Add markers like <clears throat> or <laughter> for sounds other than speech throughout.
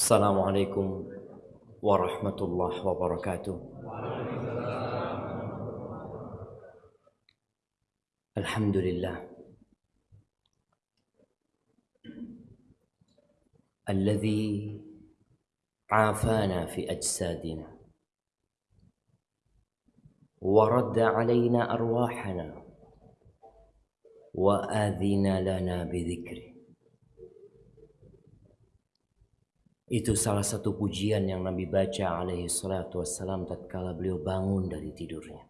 السلام عليكم ورحمة الله وبركاته. الحمد لله. الذي عافانا في أجسادنا ورد علينا أرواحنا وآذن لنا بذكره. Itu salah satu pujian yang Nabi baca alaihi salatu wassalam tatkala beliau bangun dari tidurnya.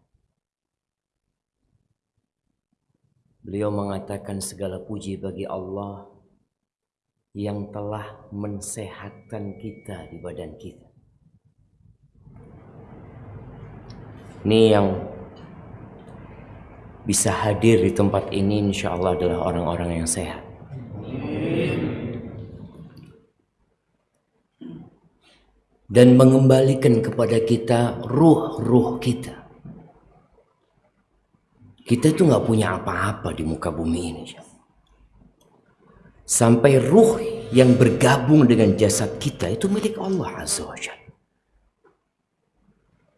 Beliau mengatakan segala puji bagi Allah yang telah mensehatkan kita di badan kita. Ini yang bisa hadir di tempat ini insya Allah adalah orang-orang yang sehat. Dan mengembalikan kepada kita ruh-ruh kita. Kita itu nggak punya apa-apa di muka bumi ini. Sampai ruh yang bergabung dengan jasad kita itu milik Allah Azza wa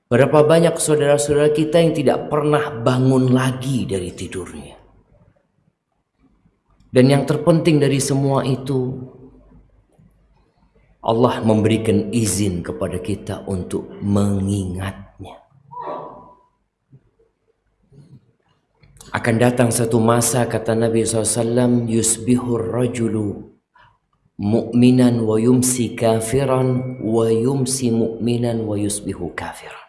Berapa banyak saudara-saudara kita yang tidak pernah bangun lagi dari tidurnya. Dan yang terpenting dari semua itu Allah memberikan izin kepada kita untuk mengingatnya. Akan datang satu masa kata Nabi SAW yusbihur rajulu mu'minan wa yumsi kafiran wa yumsi mu'minan wa yusbihu kafiran.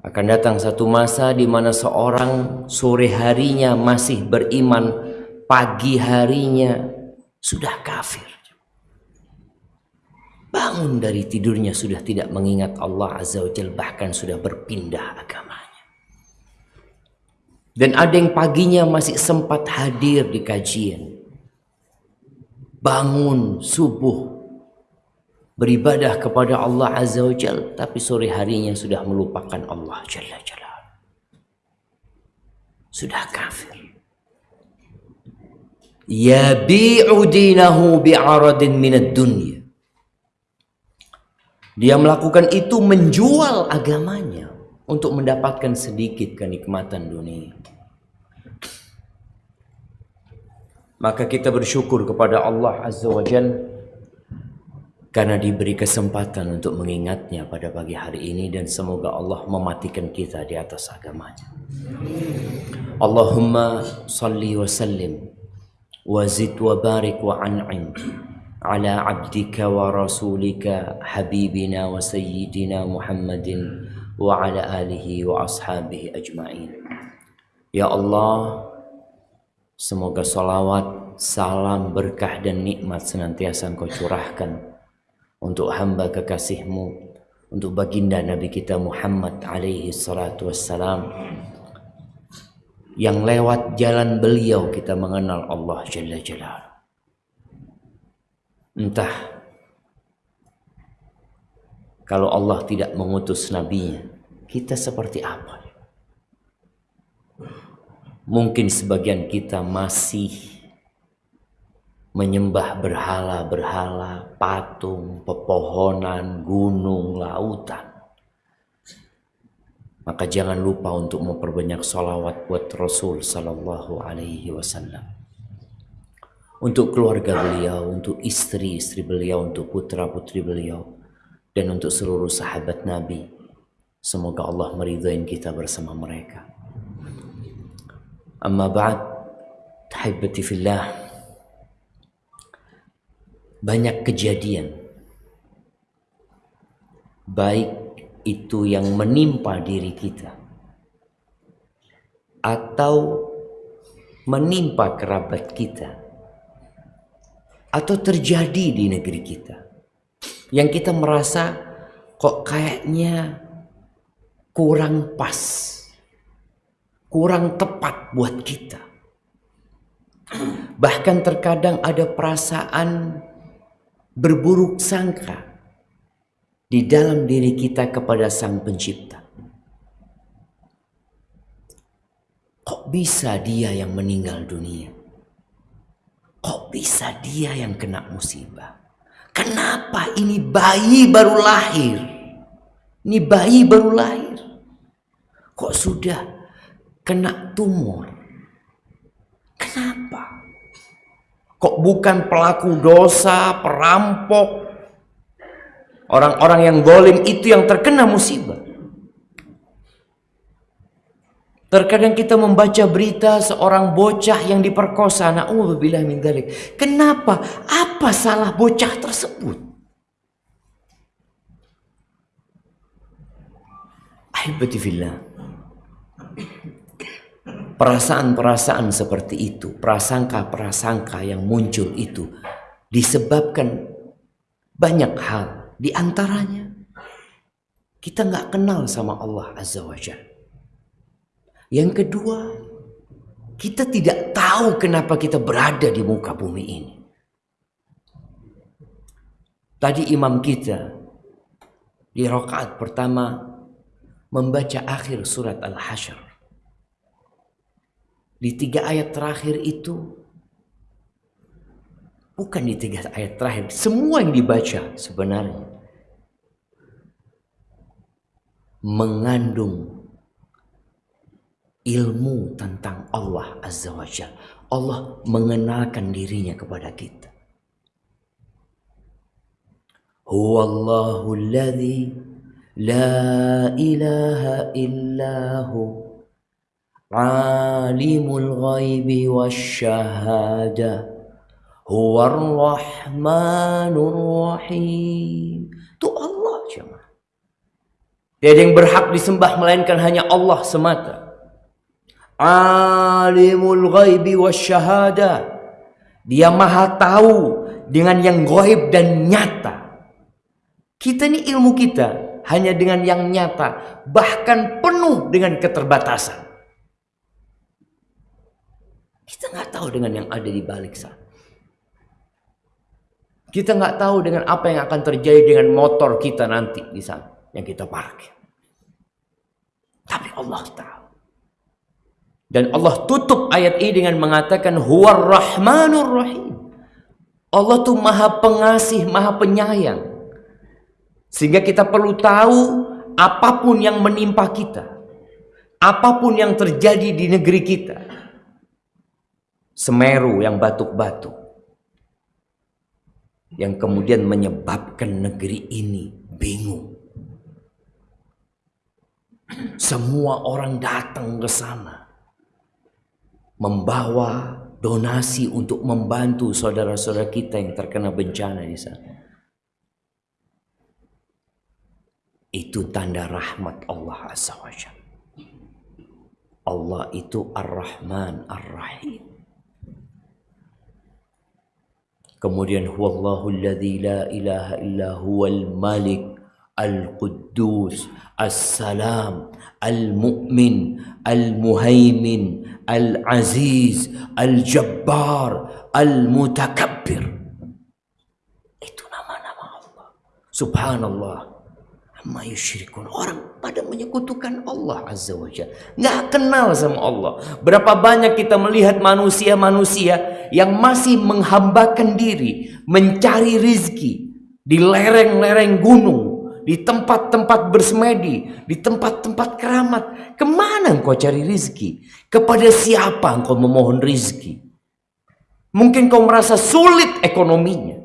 Akan datang satu masa di mana seorang sore harinya masih beriman, pagi harinya sudah kafir. Bangun dari tidurnya sudah tidak mengingat Allah Azza wa Jal bahkan sudah berpindah agamanya. Dan ada yang paginya masih sempat hadir di kajian. Bangun subuh beribadah kepada Allah Azza wa Jal tapi sore harinya sudah melupakan Allah Jalla Jalla. Sudah kafir. Yabi'u dinahu bi'aradin minad dunya dia melakukan itu menjual agamanya untuk mendapatkan sedikit kenikmatan dunia. Maka kita bersyukur kepada Allah Azza wa Jal karena diberi kesempatan untuk mengingatnya pada pagi hari ini dan semoga Allah mematikan kita di atas agamanya. Allahumma salli wa sallim wa zid wa barik wa an'im على عبدك ورسولك حبيبنا وسيدنا محمد وعلى آله وأصحابه أجمعين Ya Allah Semoga salawat, salam, berkah dan nikmat senantiasa engkau curahkan Untuk hamba kekasihmu Untuk baginda Nabi kita Muhammad alaihi salatu wassalam Yang lewat jalan beliau kita mengenal Allah Jalla Jalla Entah kalau Allah tidak mengutus nabinya, kita seperti apa? Mungkin sebagian kita masih menyembah berhala-berhala, patung, pepohonan, gunung, lautan. Maka jangan lupa untuk memperbanyak salawat buat Rasul Sallallahu Alaihi Wasallam untuk keluarga beliau, untuk istri-istri beliau, untuk putra-putri beliau, dan untuk seluruh sahabat Nabi. Semoga Allah meridhai kita bersama mereka. Amma ba'd, tahibati fillah. Banyak kejadian baik itu yang menimpa diri kita atau menimpa kerabat kita atau terjadi di negeri kita. Yang kita merasa kok kayaknya kurang pas kurang tepat buat kita. Bahkan terkadang ada perasaan berburuk sangka di dalam diri kita kepada sang pencipta. Kok bisa dia yang meninggal dunia Kok bisa dia yang kena musibah? Kenapa ini bayi baru lahir? Ini bayi baru lahir. Kok sudah kena tumor? Kenapa? Kok bukan pelaku dosa, perampok, orang-orang yang golim itu yang terkena musibah? Terkadang kita membaca berita seorang bocah yang diperkosa. Na'udzubillah min dalik. Kenapa? Apa salah bocah tersebut? Ahibati. Perasaan-perasaan seperti itu, prasangka-prasangka yang muncul itu disebabkan banyak hal. Di antaranya kita nggak kenal sama Allah Azza wa Jalla. Yang kedua, kita tidak tahu kenapa kita berada di muka bumi ini. Tadi imam kita di rakaat pertama membaca akhir surat Al-Hasyr. Di tiga ayat terakhir itu bukan di tiga ayat terakhir, semua yang dibaca sebenarnya mengandung ilmu tentang Allah Azza wa Jal. Allah mengenalkan dirinya kepada kita. Huwallahu alladhi la ilaha illahu alimul ghaibi wasyahada huwar rahmanur rahim. Itu Allah jemaah. Tiada yang berhak disembah melainkan hanya Allah semata alimul ghaibi wasyahada. Dia maha tahu dengan yang gaib dan nyata. Kita ini ilmu kita hanya dengan yang nyata bahkan penuh dengan keterbatasan. Kita nggak tahu dengan yang ada di balik sana kita nggak tahu dengan apa yang akan terjadi dengan motor kita nanti di sana yang kita parkir. Tapi Allah tahu dan Allah tutup ayat ini dengan mengatakan huwar rahmanur rahim. Allah tuh maha pengasih, maha penyayang. Sehingga kita perlu tahu apa pun yang menimpa kita. Apa pun yang terjadi di negeri kita. Semeru yang batuk-batuk. Yang kemudian menyebabkan negeri ini bingung. Semua orang datang ke sana membawa donasi untuk membantu saudara-saudara kita yang terkena bencana di sana. Itu tanda rahmat Allah Azza wa Allah itu Ar-Rahman Ar-Rahim. Kemudian huwallahu alladhi la ilaha illa huwal malik al-quddus as-salam al-mu'min al-muhaimin Al-Aziz, Al-Jabbar, Al-Mutakabbir. Itu nama-nama Allah. Subhanallah. Amma yusyrikun. Orang pada menyekutukan Allah Azza wa Jalla. Nggak kenal sama Allah. Berapa banyak kita melihat manusia-manusia yang masih menghambakan diri. Mencari rizki. Di lereng-lereng gunung di tempat-tempat bersemedi, di tempat-tempat keramat. Ke mana engkau cari rizki? Kepada siapa engkau memohon rizki? Mungkin kau merasa sulit ekonominya.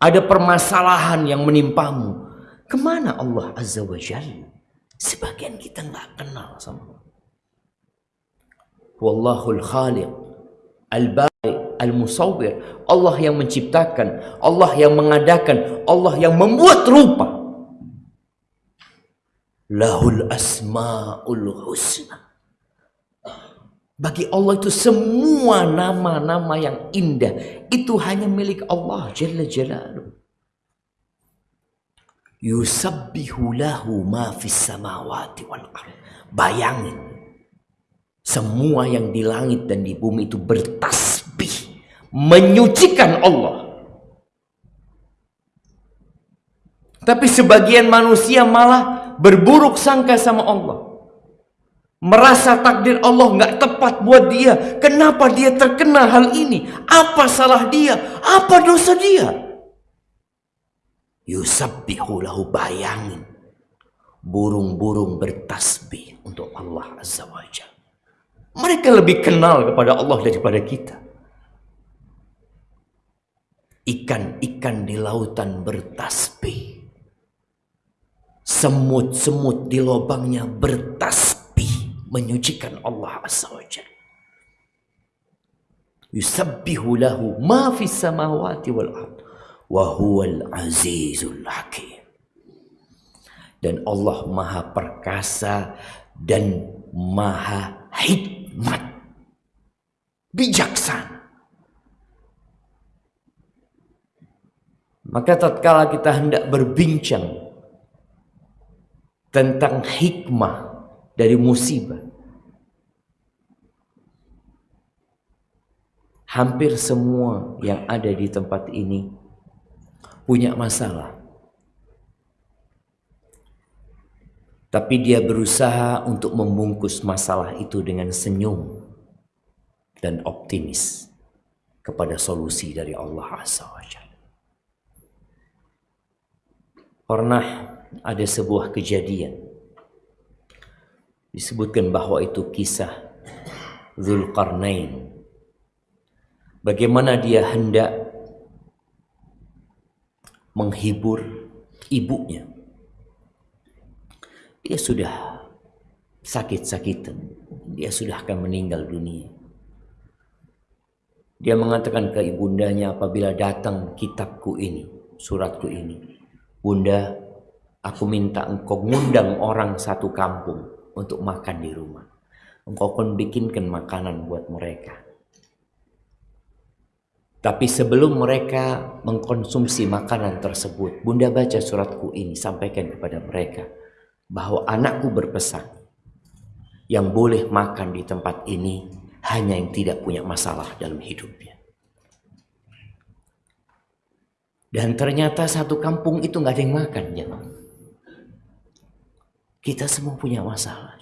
Ada permasalahan yang menimpamu. Ke mana Allah Azza wa Jalla? Sebagian kita nggak kenal sama Allah. Wallahul khaliq. Al-bari al-musawwir, Allah yang menciptakan, Allah yang mengadakan, Allah yang membuat rupa. Lahul asmaul husna. Bagi Allah itu semua nama-nama yang indah itu hanya milik Allah Jalla Jalaluh. Yusabbihu lahu ma fis samawati wal ard. Bayangin semua yang di langit dan di bumi itu bertasbih menyucikan Allah. Tapi sebagian manusia malah berburuk sangka sama Allah. merasa takdir Allah nggak tepat buat dia. Kenapa dia terkena hal ini? Apa salah dia? Apa dosa dia? Yusabbihu lahu bayangin. Burung-burung bertasbih untuk Allah Azza wa Jalla. Mereka lebih kenal kepada Allah daripada kita. Ikan-ikan di lautan bertasbih. Semut-semut di lubangnya bertasbih menyucikan Allah Azza wa Jalla. Yusabbihu lahu ma fis samawati wal ard wa huwal azizul hakim. Dan Allah Maha perkasa dan Maha hikmat. Bijaksana. Maka tatkala kita hendak berbincang tentang hikmah dari musibah, hampir semua yang ada di tempat ini punya masalah. Tapi dia berusaha untuk membungkus masalah itu dengan senyum dan optimis kepada solusi dari Allah Azza wa. Pernah ada sebuah kejadian disebutkan bahwa itu kisah Zulkarnain. Bagaimana dia hendak menghibur ibunya. Dia sudah sakit-sakitan. Dia sudah akan meninggal dunia. Dia mengatakan ke ibundanya apabila datang kitabku ini, suratku ini. Bunda, aku minta engkau ngundang orang satu kampung untuk makan di rumah. Engkau pun bikinkan makanan buat mereka. Tapi sebelum mereka mengkonsumsi makanan tersebut, Bunda baca suratku ini, sampaikan kepada mereka bahwa anakku berpesan yang boleh makan di tempat ini hanya yang tidak punya masalah dalam hidupnya. Dan ternyata satu kampung itu nggak ada yang makan, ya. Kita semua punya masalah.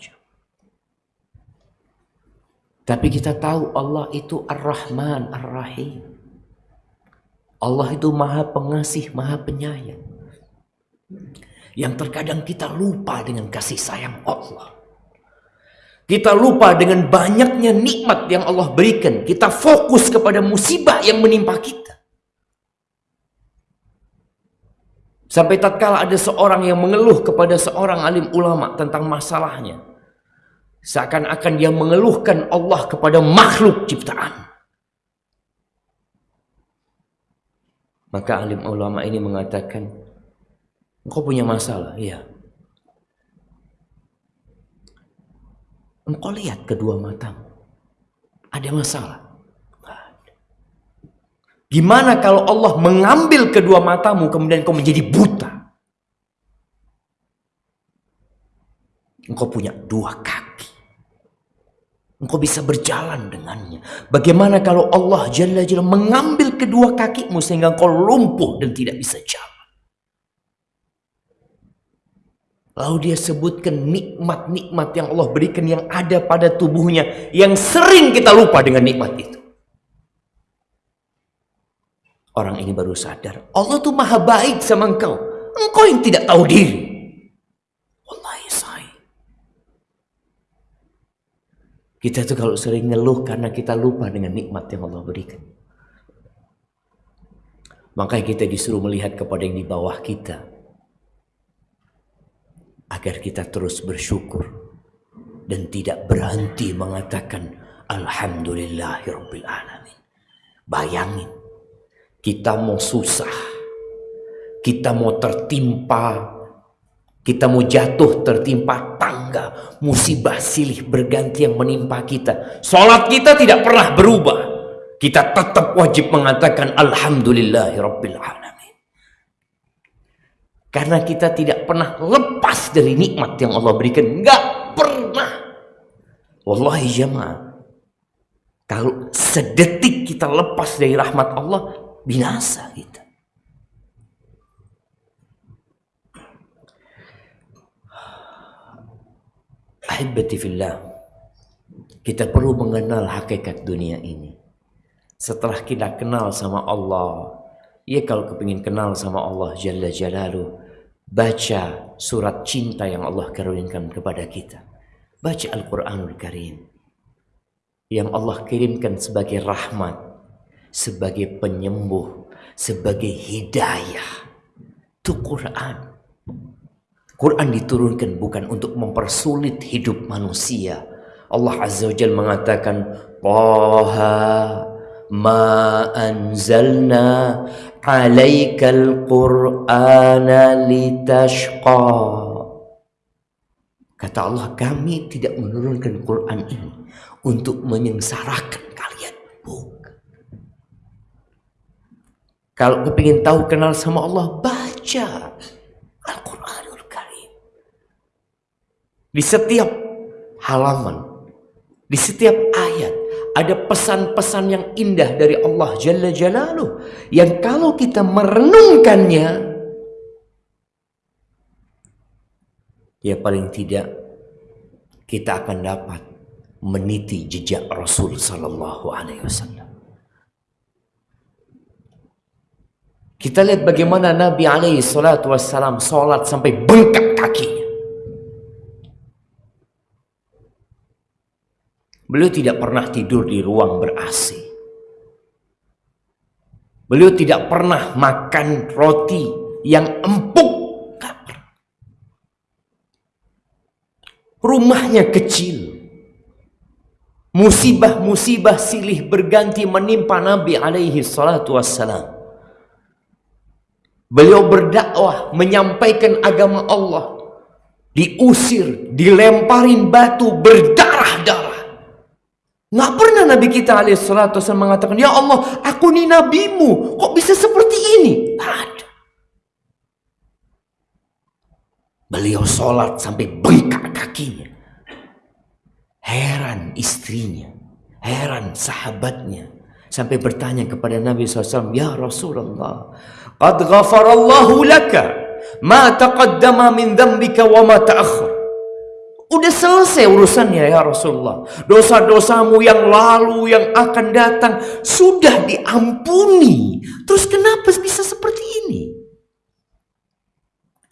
Tapi kita tahu Allah itu Ar-Rahman, Ar-Rahim. Allah itu maha pengasih, maha penyayang. Yang terkadang kita lupa dengan kasih sayang Allah. Kita lupa dengan banyaknya nikmat yang Allah berikan. Kita fokus kepada musibah yang menimpa kita. Sampai tatkala ada seorang yang mengeluh kepada seorang alim ulama tentang masalahnya. Seakan-akan dia mengeluhkan Allah kepada makhluk ciptaan. Maka alim ulama ini mengatakan, engkau punya masalah, iya. Engkau lihat kedua matamu, ada masalah. Gimana kalau Allah mengambil kedua matamu kemudian kau menjadi buta? Engkau punya dua kaki. Engkau bisa berjalan dengannya. Bagaimana kalau Allah Jalla Jalla mengambil kedua kakimu sehingga engkau lumpuh dan tidak bisa jalan? Lalu dia sebutkan nikmat-nikmat yang Allah berikan yang ada pada tubuhnya. Yang sering kita lupa dengan nikmat itu. Orang ini baru sadar. Allah tuh maha baik sama engkau. Engkau yang tidak tahu diri. Wallahi say. Kita tuh kalau sering ngeluh karena kita lupa dengan nikmat yang Allah berikan. Makanya kita disuruh melihat kepada yang di bawah kita. Agar kita terus bersyukur. Dan tidak berhenti mengatakan Alhamdulillahirrabbilalamin. Bayangin kita mau susah, kita mau tertimpa, kita mau jatuh tertimpa tangga, musibah silih berganti yang menimpa kita. Sholat kita tidak pernah berubah. Kita tetap wajib mengatakan Alhamdulillahirabbil alamin. Karena kita tidak pernah lepas dari nikmat yang Allah berikan. Enggak pernah. Wallahi jemaah. Kalau sedetik kita lepas dari rahmat Allah, binasa kita. Ahibati fillah. Kita perlu mengenal hakikat dunia ini. Setelah kita kenal sama Allah, ya kalau kepingin kenal sama Allah Jalla Jalaluh, baca surat cinta yang Allah karuniakan kepada kita. Baca Al-Quranul Karim. Yang Allah kirimkan sebagai rahmat, sebagai penyembuh, sebagai hidayah. Itu Quran. Quran diturunkan bukan untuk mempersulit hidup manusia. Allah Azza wa Jalla mengatakan, Taha ma anzalna alaikal qur'ana litashqa. Kata Allah, kami tidak menurunkan Quran ini untuk menyengsarakan kalian. Bukan. Kalau kepingin tahu kenal sama Allah, baca Di setiap halaman, di setiap ayat ada pesan-pesan yang indah dari Allah Jalla Jalaluh yang kalau kita merenungkannya ya paling tidak kita akan dapat meniti jejak Rasul sallallahu alaihi wasallam. Kita lihat bagaimana Nabi alaihi salatu wassalam salat sampai bengkak kakinya. Beliau tidak pernah tidur di ruang ber-AC. Beliau tidak pernah makan roti yang empuk. Rumahnya kecil. Musibah-musibah silih berganti menimpa Nabi alaihi salatu wassalam. Beliau berdakwah, menyampaikan agama Allah. Diusir, dilemparin batu, berdarah-darah. Nggak pernah Nabi kita alaihissalatu mengatakan, Ya Allah, aku ini nabimu. Kok bisa seperti ini? ada. Beliau sholat sampai bengkak kakinya. Heran istrinya. Heran sahabatnya. Sampai bertanya kepada Nabi SAW, Ya Rasulullah, Qad ghafarallahu laka ma taqaddama min dhambika wa ma ta'akhir. Udah selesai urusannya ya Rasulullah. Dosa-dosamu yang lalu, yang akan datang sudah diampuni. Terus kenapa bisa seperti ini?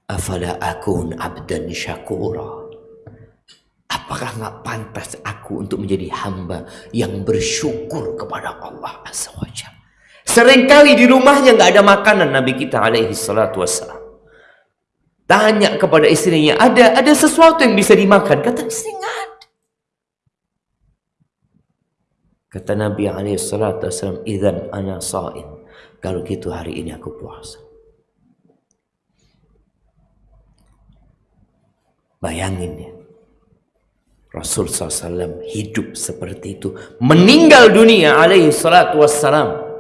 Afala akun abdan syakura. Apakah nggak pantas aku untuk menjadi hamba yang bersyukur kepada Allah Azza Seringkali di rumahnya nggak ada makanan Nabi kita alaihi salatu wassalam. Tanya kepada istrinya, ada ada sesuatu yang bisa dimakan? Kata istri nggak ada. Kata Nabi Alaihissalam, "Idan ana saim." Kalau gitu hari ini aku puasa. Bayangin ya. Rasul SAW hidup seperti itu. Meninggal dunia alaihi salatu wassalam.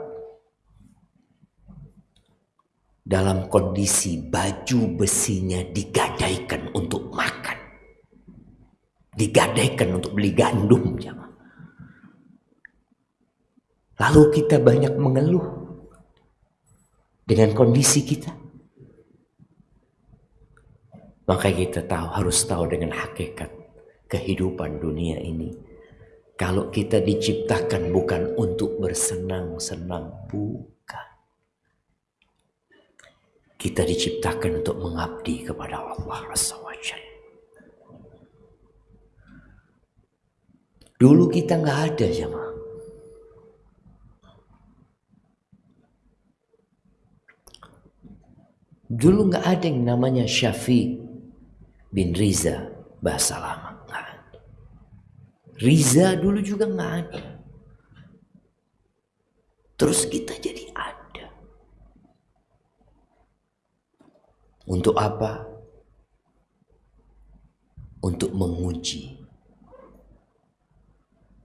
dalam kondisi baju besinya digadaikan untuk makan. Digadaikan untuk beli gandum. Lalu kita banyak mengeluh dengan kondisi kita. Maka kita tahu harus tahu dengan hakikat kehidupan dunia ini. Kalau kita diciptakan bukan untuk bersenang-senang, bu kita diciptakan untuk mengabdi kepada Allah wa Dulu kita nggak ada jemaah. Dulu nggak ada yang namanya Syafi bin Riza bahasa lama. Riza dulu juga nggak ada. Terus kita jadi ada. Untuk apa? Untuk menguji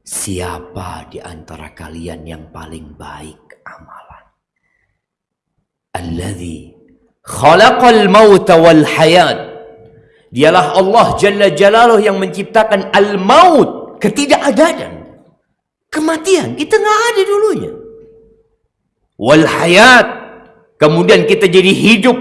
siapa di antara kalian yang paling baik amalan. Alladhi khalaqal mauta wal hayat. Dialah Allah Jalla Jalaluh yang menciptakan al-maut, ketidakadaan. Kematian, kita nggak ada dulunya. Wal hayat, kemudian kita jadi hidup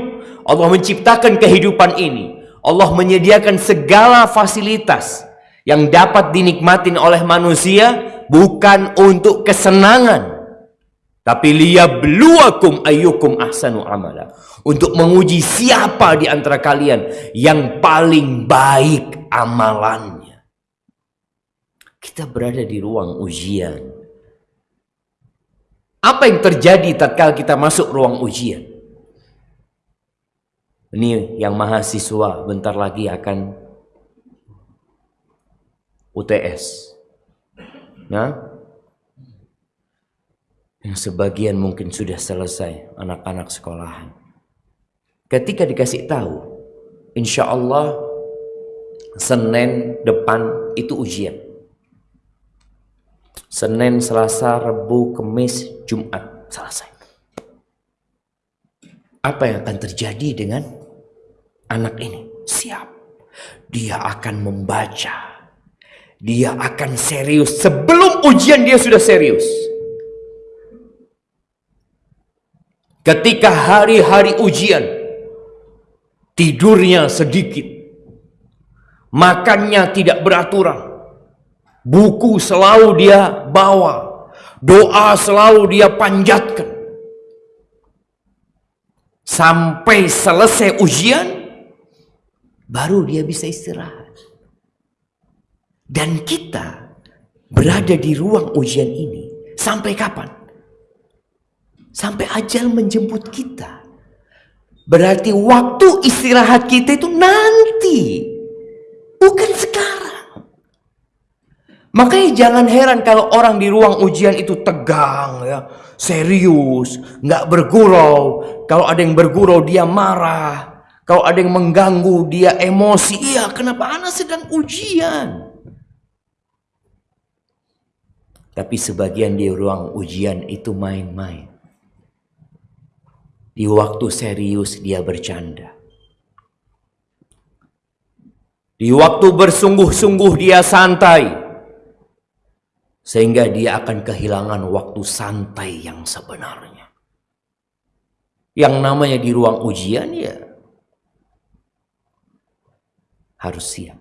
Allah menciptakan kehidupan ini. Allah menyediakan segala fasilitas yang dapat dinikmati oleh manusia bukan untuk kesenangan tapi liyabluwakum ayyukum ahsanu amala untuk menguji siapa di antara kalian yang paling baik amalannya kita berada di ruang ujian apa yang terjadi tatkala kita masuk ruang ujian ini yang mahasiswa bentar lagi akan UTS. Nah, yang sebagian mungkin sudah selesai anak-anak sekolahan. Ketika dikasih tahu, insya Allah Senin depan itu ujian. Senin, Selasa, Rabu, Kamis, Jumat selesai. Apa yang akan terjadi dengan anak ini? Siap. Dia akan membaca dia akan serius. Sebelum ujian dia sudah serius. Ketika hari-hari ujian, tidurnya sedikit, makannya tidak beraturan, buku selalu dia bawa, doa selalu dia panjatkan. Sampai selesai ujian, baru dia bisa istirahat. Dan kita berada di ruang ujian ini sampai kapan? Sampai ajal menjemput kita. Berarti waktu istirahat kita itu nanti. Bukan sekarang. Makanya jangan heran kalau orang di ruang ujian itu tegang ya, serius, nggak bergurau. Kalau ada yang bergurau dia marah. Kalau ada yang mengganggu dia emosi. Iya, kenapa anak sedang ujian? Tapi sebagian di ruang ujian itu main-main. Di waktu serius dia bercanda. Di waktu bersungguh-sungguh dia santai. Sehingga dia akan kehilangan waktu santai yang sebenarnya. Yang namanya di ruang ujian ya harus siap.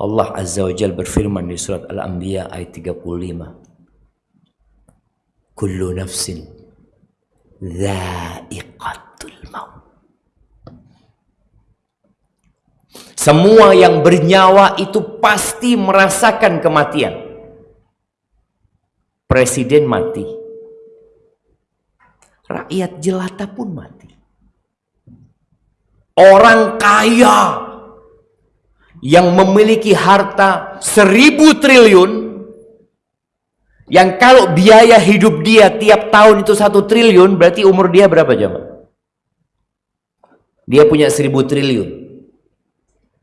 Allah Azza wa Jal berfirman di surat Al-Anbiya ayat 35. Kullu nafsin dha'iqatul maut. Semua yang bernyawa itu pasti merasakan kematian. Presiden mati. Rakyat jelata pun mati. Orang kaya yang memiliki harta seribu triliun yang kalau biaya hidup dia tiap tahun itu satu triliun berarti umur dia berapa jam? Dia punya seribu triliun.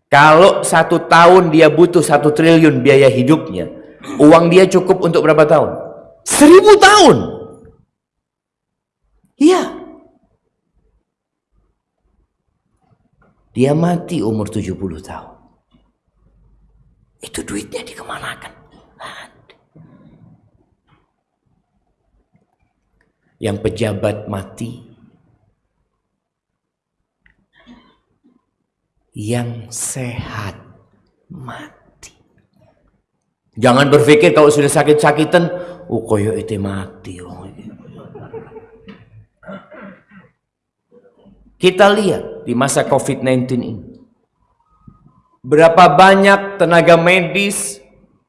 Kalau satu tahun dia butuh satu triliun biaya hidupnya, uang dia cukup untuk berapa tahun? Seribu tahun. Iya. Dia mati umur 70 tahun. Itu duitnya dikemanakan? Yang pejabat mati. Yang sehat mati. Jangan berpikir kalau sudah sakit-sakitan, oh koyo itu mati. Oh. Kita lihat di masa COVID-19 ini. Berapa banyak tenaga medis,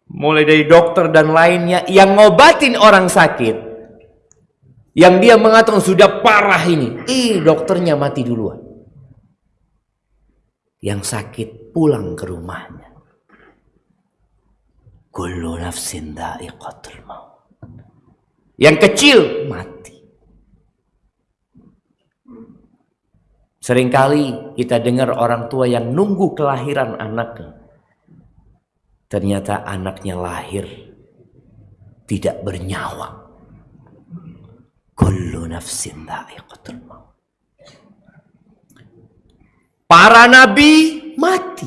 mulai dari dokter dan lainnya, yang ngobatin orang sakit. Yang dia mengatakan sudah parah ini. Eh, dokternya mati duluan. Yang sakit pulang ke rumahnya. Kullu nafsin da'iqatul maut. Yang kecil mati. Seringkali kita dengar orang tua yang nunggu kelahiran anaknya. Ternyata anaknya lahir tidak bernyawa. Kullu nafsin dha'iqatul maut. Para nabi mati.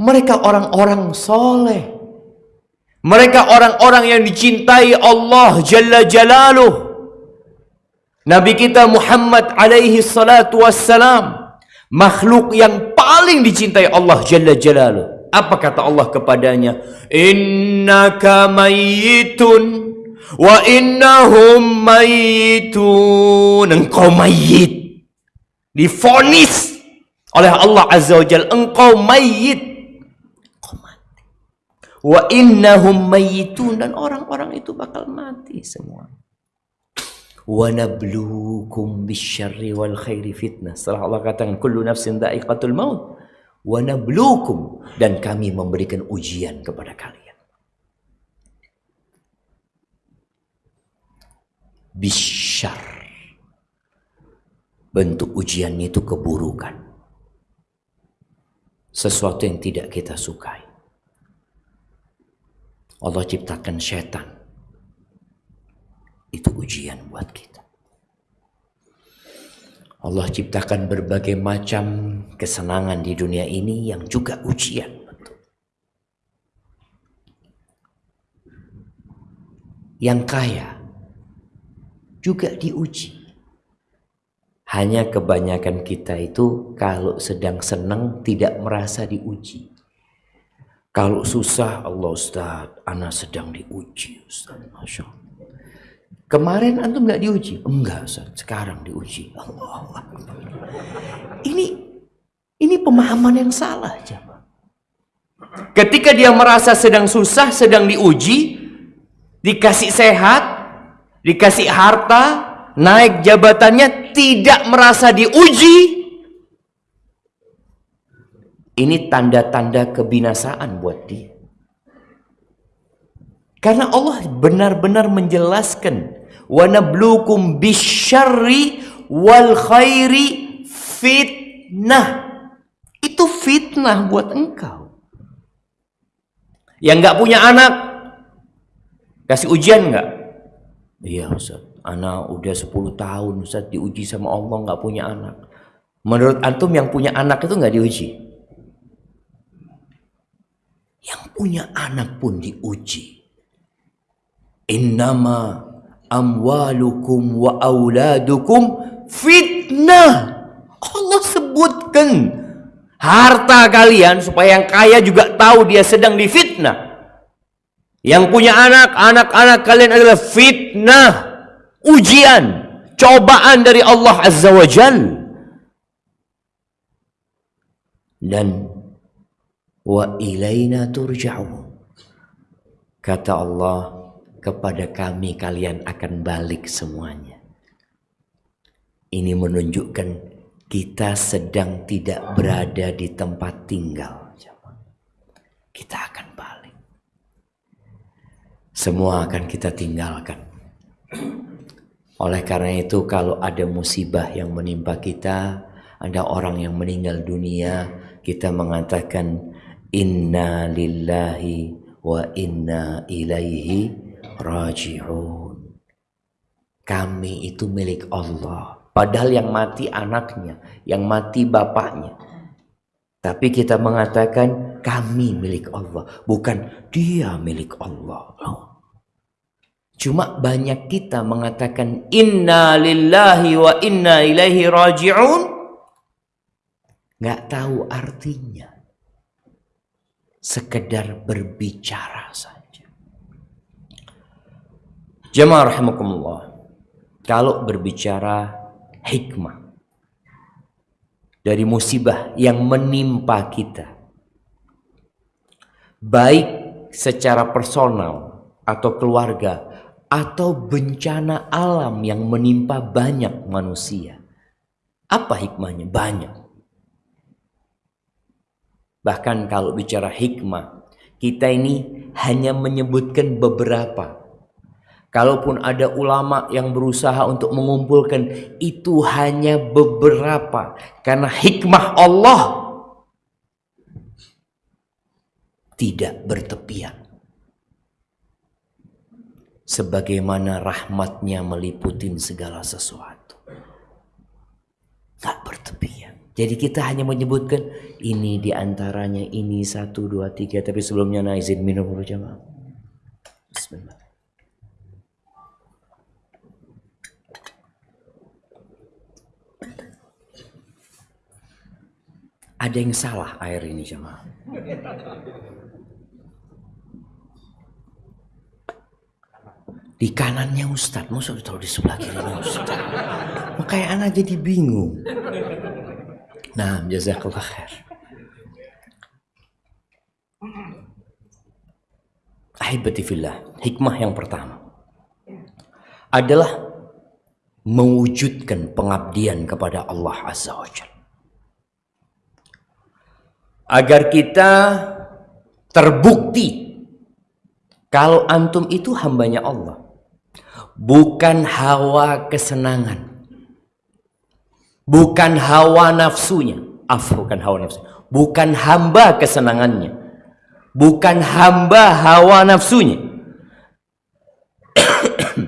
Mereka orang-orang soleh. Mereka orang-orang yang dicintai Allah Jalla Jalaluh. Nabi kita Muhammad alaihi salatu wassalam makhluk yang paling dicintai Allah Jalla Jalaluh. Apa kata Allah kepadanya? Innaka mayyitun wa innahum mayyitun. Engkau mayit. Difonis oleh Allah Azza wa Jalla. Engkau mayit. Engkau mati. Wa innahum mayyitun. Dan orang-orang itu bakal mati semua. Wa nabluukum bisyarri wal khairi fitnah. Setelah Allah katakan kullu nafsin da'iqatul maut wa nabluukum dan kami memberikan ujian kepada kalian. Bisyar. Bentuk ujiannya itu keburukan. Sesuatu yang tidak kita sukai. Allah ciptakan setan. Itu ujian buat kita. Allah ciptakan berbagai macam kesenangan di dunia ini yang juga ujian. Yang kaya juga diuji. Hanya kebanyakan kita itu kalau sedang senang tidak merasa diuji. Kalau susah, Allah Ustaz, anak sedang diuji Ustaz, Masya Allah. Kemarin antum nggak diuji? Enggak, Ustaz. sekarang diuji. Allah Ini ini pemahaman yang salah, jemaah. Ketika dia merasa sedang susah, sedang diuji, dikasih sehat, dikasih harta, naik jabatannya, tidak merasa diuji. Ini tanda-tanda kebinasaan buat dia. Karena Allah benar-benar menjelaskan wa nabluukum bisyarri wal khairi fitnah. Itu fitnah buat engkau. Yang nggak punya anak kasih ujian nggak? Iya Ustaz, anak udah 10 tahun Ustaz diuji sama Allah nggak punya anak. Menurut antum yang punya anak itu nggak diuji? Yang punya anak pun diuji. Innama amwalukum wa auladukum fitnah. Allah sebutkan harta kalian supaya yang kaya juga tahu dia sedang difitnah. Yang punya anak, anak-anak kalian adalah fitnah, ujian, cobaan dari Allah Azza wa Jal. Dan wa ilaina turja'un. Kata Allah, kepada kami kalian akan balik semuanya. Ini menunjukkan kita sedang tidak berada di tempat tinggal. Kita akan balik. Semua akan kita tinggalkan. Oleh karena itu kalau ada musibah yang menimpa kita, ada orang yang meninggal dunia, kita mengatakan inna lillahi wa inna ilaihi raji'un. Kami itu milik Allah. Padahal yang mati anaknya, yang mati bapaknya. Tapi kita mengatakan kami milik Allah, bukan dia milik Allah. Cuma banyak kita mengatakan inna lillahi wa inna ilaihi raji'un. Nggak tahu artinya. Sekedar berbicara saja. Jemaah rahimakumullah. Kalau berbicara hikmah dari musibah yang menimpa kita. Baik secara personal atau keluarga atau bencana alam yang menimpa banyak manusia. Apa hikmahnya? Banyak. Bahkan kalau bicara hikmah, kita ini hanya menyebutkan beberapa Kalaupun ada ulama yang berusaha untuk mengumpulkan itu hanya beberapa karena hikmah Allah tidak bertepian. Sebagaimana rahmatnya meliputi segala sesuatu. Tak bertepian. Jadi kita hanya menyebutkan ini di antaranya ini satu dua tiga tapi sebelumnya nah izin minum dulu. Bismillah. ada yang salah air ini jemaah. Di kanannya Ustadz, masa ditaruh di sebelah kirinya Ustadz. Makanya anak jadi bingung. Nah, jazakallah khair. Ahibati fillah, hikmah yang pertama adalah mewujudkan pengabdian kepada Allah Azza wa Jalla agar kita terbukti kalau antum itu hambanya Allah bukan hawa kesenangan. Bukan hawa nafsunya. Af bukan hawa nafsu. Bukan hamba kesenangannya. Bukan hamba hawa nafsunya. <coughs>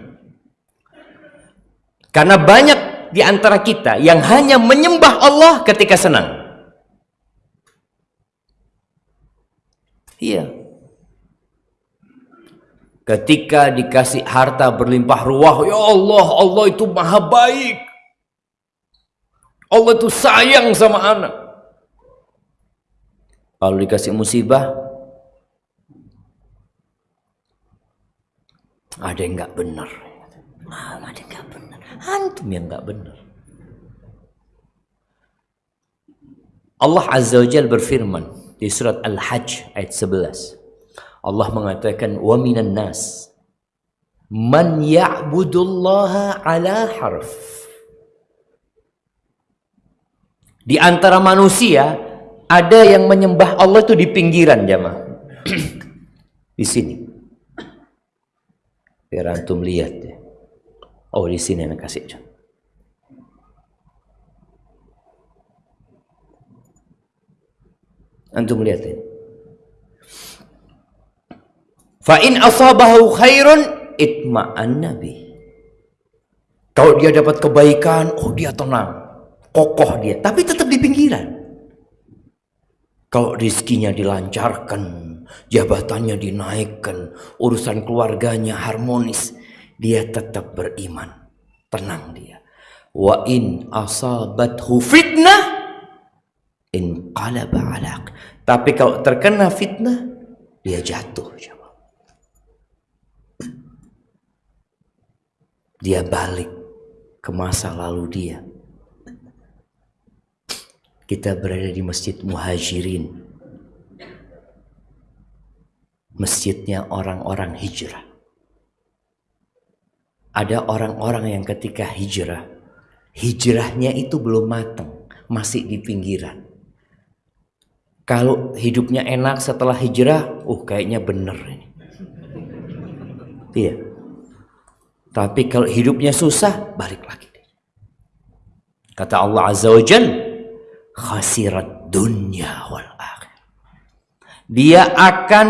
Karena banyak di antara kita yang hanya menyembah Allah ketika senang. Iya. Ketika dikasih harta berlimpah ruah, ya Allah, Allah itu maha baik. Allah itu sayang sama anak. Kalau dikasih musibah, ada yang nggak benar. Ah, ada yang nggak benar. Antum yang nggak benar. Allah Azza wa Jalla berfirman, di surat Al-Hajj ayat 11. Allah mengatakan wa minan nas man ya'budullaha ala harf. Di antara manusia ada yang menyembah Allah itu di pinggiran jamaah. <clears throat> di sini. Biar antum lihat ya. Oh di sini yang kasih contoh. Antum lihat ini. Fa in asabahu khairun itma'an nabi. Kalau dia dapat kebaikan, oh dia tenang. Kokoh dia, tapi tetap di pinggiran. Kalau rizkinya dilancarkan, jabatannya dinaikkan, urusan keluarganya harmonis, dia tetap beriman. Tenang dia. Wa in asabathu fitnah inqalaba alaq. Tapi kalau terkena fitnah, dia jatuh. Dia balik ke masa lalu dia. Kita berada di Masjid Muhajirin. Masjidnya orang-orang hijrah. Ada orang-orang yang ketika hijrah, hijrahnya itu belum matang, masih di pinggiran kalau hidupnya enak setelah hijrah, uh kayaknya bener ini. Iya. Tapi kalau hidupnya susah, balik lagi. Kata Allah Azza wa Jal, khasirat wal akhir. Dia akan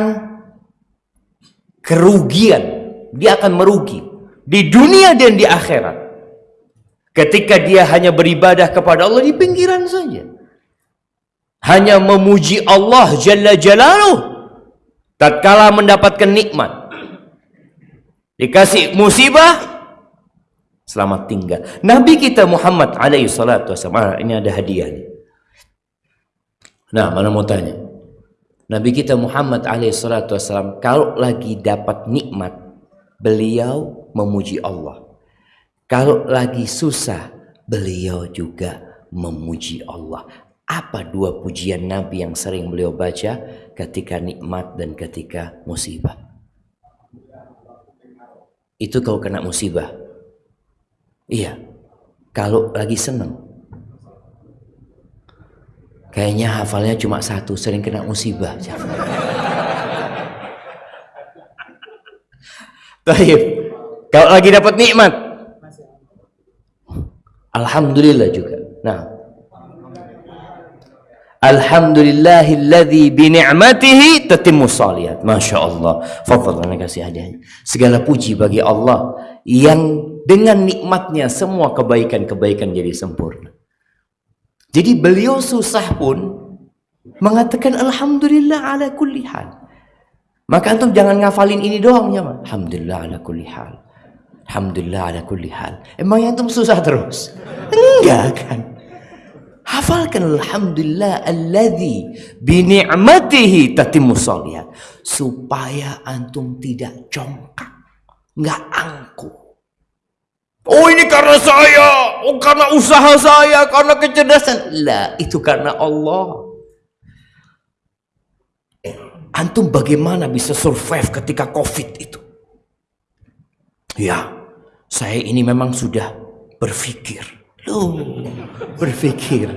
kerugian, dia akan merugi di dunia dan di akhirat. Ketika dia hanya beribadah kepada Allah di pinggiran saja hanya memuji Allah Jalla Jalaluh tatkala mendapatkan nikmat dikasih musibah selamat tinggal. Nabi kita Muhammad alaihi salatu wasallam ah, ini ada hadiah nih. nah mana mau tanya? Nabi kita Muhammad alaihi salatu wasallam kalau lagi dapat nikmat beliau memuji Allah. Kalau lagi susah beliau juga memuji Allah. Apa dua pujian Nabi yang sering beliau baca? Ketika nikmat dan ketika musibah? Itu kau kena musibah. Iya. Kalau lagi seneng. Kayaknya hafalnya cuma satu, sering kena musibah. <laughs> Taib. Kalau lagi dapat nikmat. Alhamdulillah juga. Nah, Alhamdulillahilladzi bi ni'matihi tatimmu shalihat. Masya Allah. Kasih hadiahnya. Segala puji bagi Allah yang dengan nikmatnya semua kebaikan-kebaikan jadi sempurna. Jadi beliau susah pun mengatakan Alhamdulillah ala kulli hal. Maka antum jangan ngafalin ini doang ya, Alhamdulillah ala kulli hal. Alhamdulillah ala kulli hal. Emang antum susah terus? Enggak kan? Hafalkan alhamdulillah alladzi bi ni'matihi tatimmu shalihat supaya antum tidak congkak, nggak angkuh. Oh ini karena saya, oh karena usaha saya, karena kecerdasan. Lah, itu karena Allah. Eh, antum bagaimana bisa survive ketika Covid itu? Ya, saya ini memang sudah berpikir Loh, berpikir.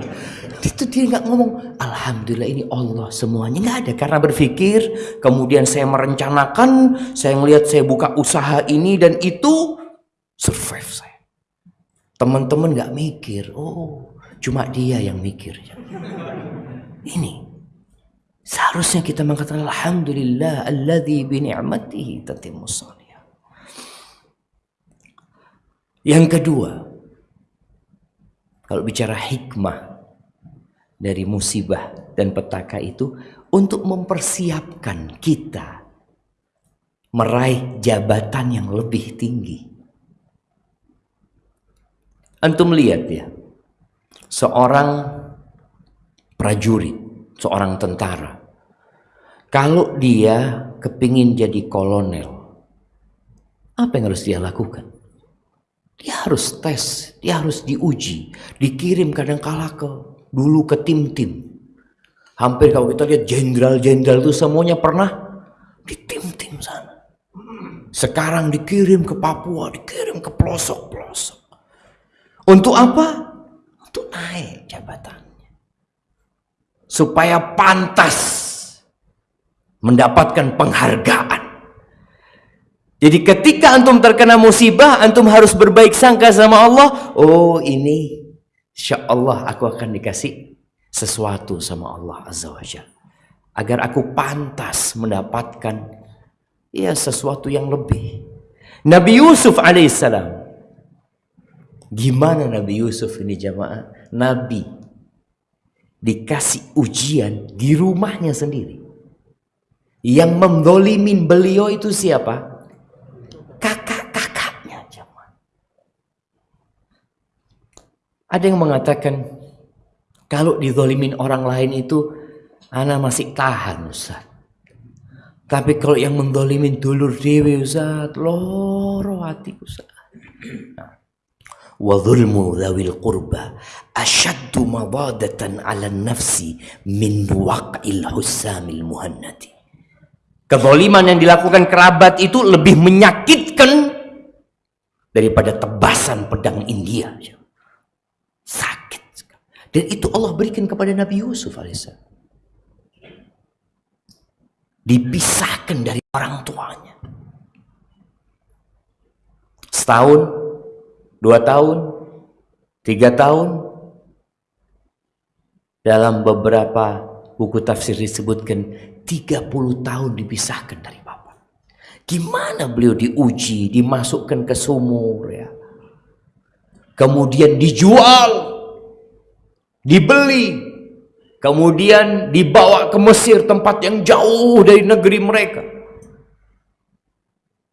Itu dia nggak ngomong, Alhamdulillah ini Allah semuanya nggak ada karena berpikir. Kemudian saya merencanakan, saya melihat saya buka usaha ini dan itu survive saya. Teman-teman nggak mikir, oh cuma dia yang mikir. Ini seharusnya kita mengatakan Alhamdulillah alladzi bi ni'matihi tatimmus Yang kedua, kalau bicara hikmah dari musibah dan petaka itu untuk mempersiapkan kita meraih jabatan yang lebih tinggi. Antum lihat ya, seorang prajurit, seorang tentara, kalau dia kepingin jadi kolonel, apa yang harus dia lakukan? Dia harus tes, dia harus diuji, dikirim kadang kala ke dulu ke tim-tim. Hampir kalau kita lihat jenderal-jenderal itu semuanya pernah di tim-tim sana. Sekarang dikirim ke Papua, dikirim ke pelosok-pelosok. Untuk apa? Untuk naik jabatannya. Supaya pantas mendapatkan penghargaan. Jadi ketika antum terkena musibah, antum harus berbaik sangka sama Allah. Oh ini, insya Allah aku akan dikasih sesuatu sama Allah Azza wa Jal. Agar aku pantas mendapatkan ya sesuatu yang lebih. Nabi Yusuf alaihissalam. Gimana Nabi Yusuf ini jamaah? Nabi dikasih ujian di rumahnya sendiri. Yang mendolimin beliau itu siapa? Ada yang mengatakan kalau dizolimin orang lain itu anak masih tahan Ustaz. Tapi kalau yang mendolimin dulur dewi Ustaz, loro hati Ustaz. Wa dhulmu dhawil qurba ashaddu mabadatan ala nafsi min waq'il husamil muhannati. Kezaliman yang dilakukan kerabat itu lebih menyakitkan daripada tebasan pedang India. Sakit Dan itu Allah berikan kepada Nabi Yusuf alaihissalam. Dipisahkan dari orang tuanya. Setahun, dua tahun, tiga tahun. Dalam beberapa buku tafsir disebutkan 30 tahun dipisahkan dari bapak. Gimana beliau diuji, dimasukkan ke sumur ya kemudian dijual, dibeli, kemudian dibawa ke Mesir tempat yang jauh dari negeri mereka.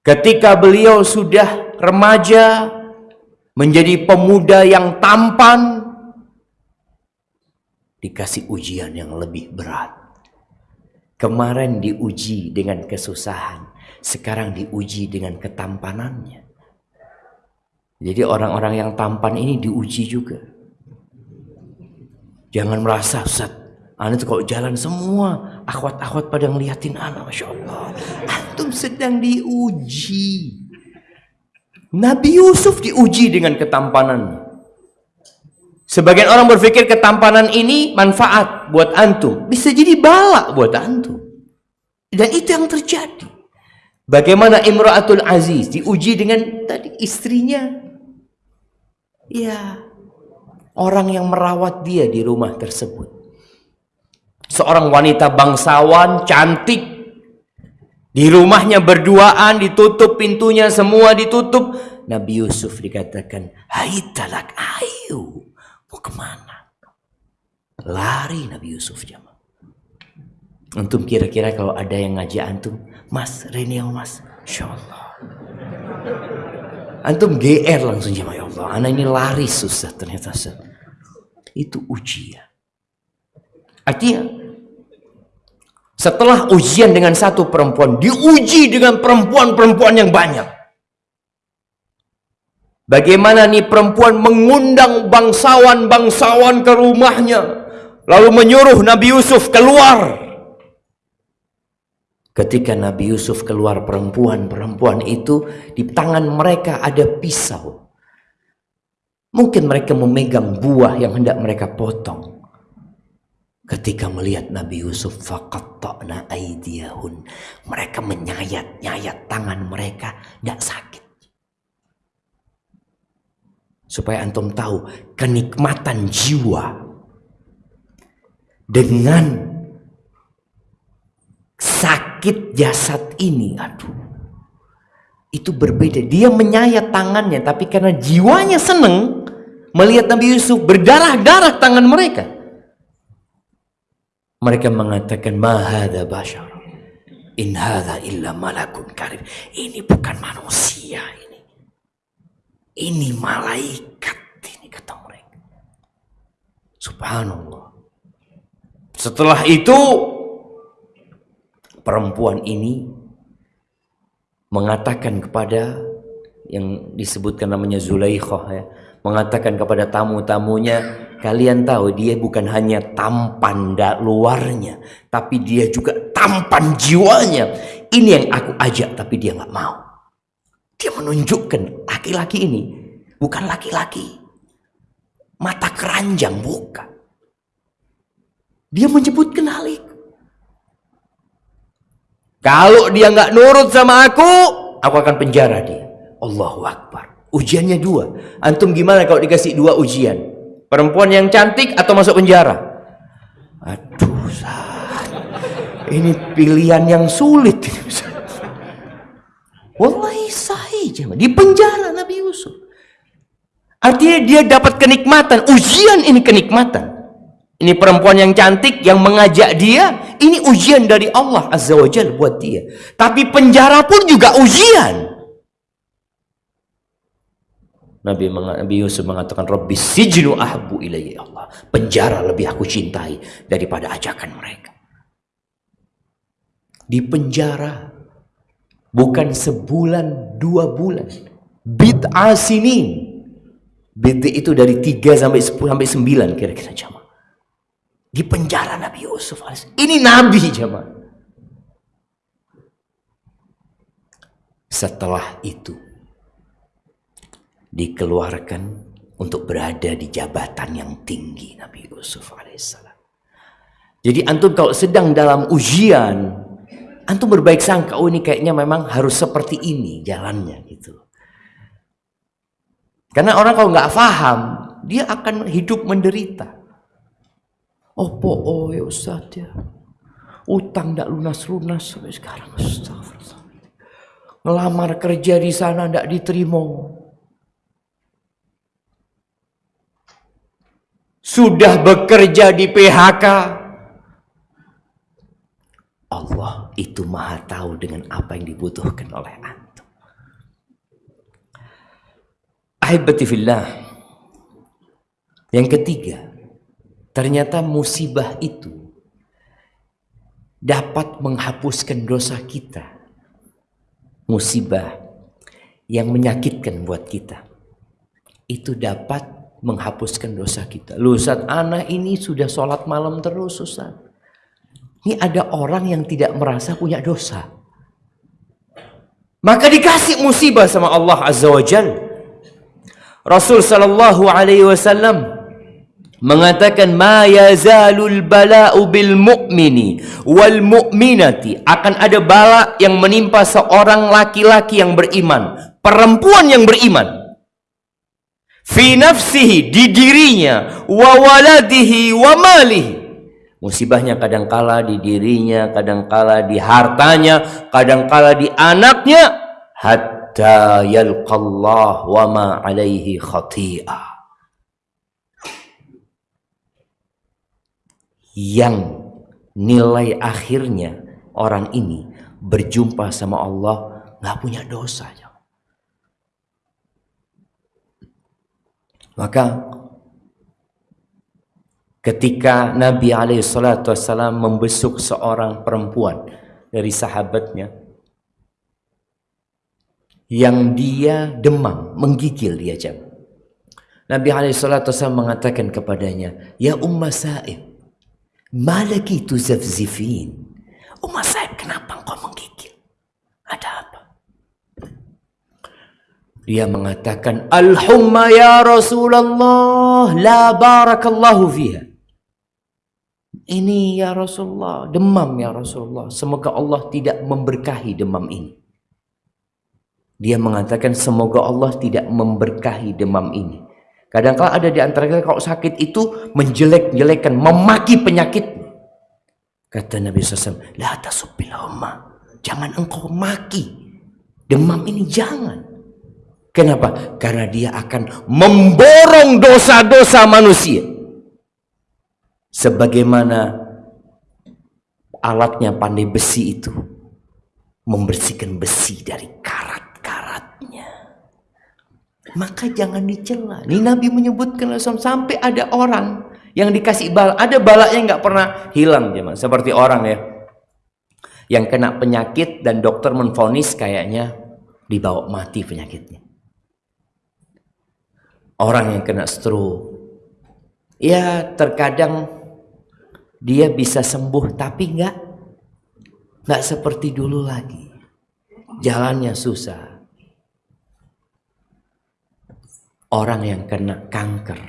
Ketika beliau sudah remaja, menjadi pemuda yang tampan, dikasih ujian yang lebih berat. Kemarin diuji dengan kesusahan, sekarang diuji dengan ketampanannya. Jadi orang-orang yang tampan ini diuji juga. Jangan merasa Ustaz, Anda tuh kalau jalan semua akhwat-akhwat pada ngeliatin anak, Masya Allah. Antum sedang diuji. Nabi Yusuf diuji dengan ketampanan. Sebagian orang berpikir ketampanan ini manfaat buat antum. Bisa jadi balak buat antum. Dan itu yang terjadi. Bagaimana Imra'atul Aziz diuji dengan tadi istrinya Ya, orang yang merawat dia di rumah tersebut. Seorang wanita bangsawan, cantik, di rumahnya berduaan, ditutup pintunya, semua ditutup. Nabi Yusuf dikatakan, Hai talak, ayo, mau ke mana? Lari Nabi Yusuf jamaah. Antum kira-kira kalau ada yang ngajak antum, Mas, Reni mas, Insya Allah. Antum GR langsung jamaah ya Allah. Anak ini lari susah ternyata. Itu ujian. Artinya, setelah ujian dengan satu perempuan, diuji dengan perempuan-perempuan yang banyak. Bagaimana nih perempuan mengundang bangsawan-bangsawan ke rumahnya. Lalu menyuruh Nabi Yusuf keluar. Ketika Nabi Yusuf keluar perempuan-perempuan itu di tangan mereka ada pisau. Mungkin mereka memegang buah yang hendak mereka potong. Ketika melihat Nabi Yusuf faqatta'na aydiyahun. Mereka menyayat-nyayat tangan mereka tidak sakit. Supaya antum tahu kenikmatan jiwa dengan sakit jasad ini. Aduh. Itu berbeda. Dia menyayat tangannya tapi karena jiwanya seneng melihat Nabi Yusuf berdarah-darah tangan mereka. Mereka mengatakan mahada bashar. In hadha illa malakun karim. Ini bukan manusia ini. Ini malaikat ini kata mereka. Subhanallah. Setelah itu perempuan ini mengatakan kepada yang disebutkan namanya Zulaikhah ya, mengatakan kepada tamu-tamunya, kalian tahu dia bukan hanya tampan luarnya, tapi dia juga tampan jiwanya. Ini yang aku ajak, tapi dia nggak mau. Dia menunjukkan laki-laki ini bukan laki-laki mata keranjang bukan. Dia menyebutkan hal. Kalau dia nggak nurut sama aku, aku akan penjara dia. Allahu Akbar. Ujiannya dua. Antum gimana kalau dikasih dua ujian? Perempuan yang cantik atau masuk penjara? Aduh, ini pilihan yang sulit. Wallahi sahih. Di penjara Nabi Yusuf. Artinya dia dapat kenikmatan. Ujian ini kenikmatan. Ini perempuan yang cantik yang mengajak dia. Ini ujian dari Allah Azza wa Jal buat dia. Tapi penjara pun juga ujian. Nabi, Nabi Yusuf mengatakan Rabbi sijnu ahbu ilayya Allah. Penjara lebih aku cintai daripada ajakan mereka. Di penjara bukan sebulan dua bulan. Bid'ah sinin. Bid'ah itu dari tiga sampai sepuluh sampai sembilan kira-kira jamaah. Di penjara Nabi Yusuf Ini Nabi jamaah. Setelah itu dikeluarkan untuk berada di jabatan yang tinggi Nabi Yusuf alaihissalam. Jadi antum kalau sedang dalam ujian, antum berbaik sangka, oh ini kayaknya memang harus seperti ini jalannya gitu. Karena orang kalau nggak paham, dia akan hidup menderita. Opo oh ya Ustaz ya. Utang tidak lunas-lunas sampai sekarang. Astagfirullah. Ngelamar kerja di sana tidak diterima. sudah bekerja di PHK. Allah itu maha tahu dengan apa yang dibutuhkan oleh antum. Ahibati fillah. Yang ketiga, ternyata musibah itu dapat menghapuskan dosa kita. Musibah yang menyakitkan buat kita. Itu dapat menghapuskan dosa kita. Lu Ustaz, anak ini sudah sholat malam terus Ustaz. Ini ada orang yang tidak merasa punya dosa. Maka dikasih musibah sama Allah Azza wa Jal. Rasul sallallahu alaihi wasallam mengatakan ma yazalul bala'u bil mu'mini wal mu'minati. Akan ada bala yang menimpa seorang laki-laki yang beriman, perempuan yang beriman. Fi nafsihi di dirinya wa waladihi wa malihi. Musibahnya kadangkala di dirinya kadangkala di hartanya kadangkala di anaknya hatta yalqallah wa ma alaihi khati'ah yang nilai akhirnya orang ini berjumpa sama Allah nggak punya dosa Maka ketika Nabi SAW membesuk seorang perempuan dari sahabatnya yang dia demam, menggigil dia jam. Nabi SAW mengatakan kepadanya, Ya Umma Sa'ib, malaki tuzafzifin. Umma Sa'ib, kenapa engkau menggigil? Ada apa? Dia mengatakan, Al-humma ya Rasulullah, la barakallahu fiha. Ini ya Rasulullah, demam ya Rasulullah. Semoga Allah tidak memberkahi demam ini. Dia mengatakan semoga Allah tidak memberkahi demam ini. Kadang-kala ada di antara kita kalau sakit itu menjelek-jelekan, memaki penyakit. Kata Nabi SAW, La Jangan engkau maki. Demam ini jangan. Kenapa? Karena dia akan memborong dosa-dosa manusia sebagaimana alatnya pandai besi itu membersihkan besi dari karat-karatnya. Maka jangan dicela. Ini Nabi menyebutkan sampai ada orang yang dikasih bala, ada balanya nggak pernah hilang jemaah. Seperti orang ya yang kena penyakit dan dokter menfonis kayaknya dibawa mati penyakitnya. Orang yang kena stroke, ya terkadang dia bisa sembuh tapi nggak nggak seperti dulu lagi jalannya susah orang yang kena kanker.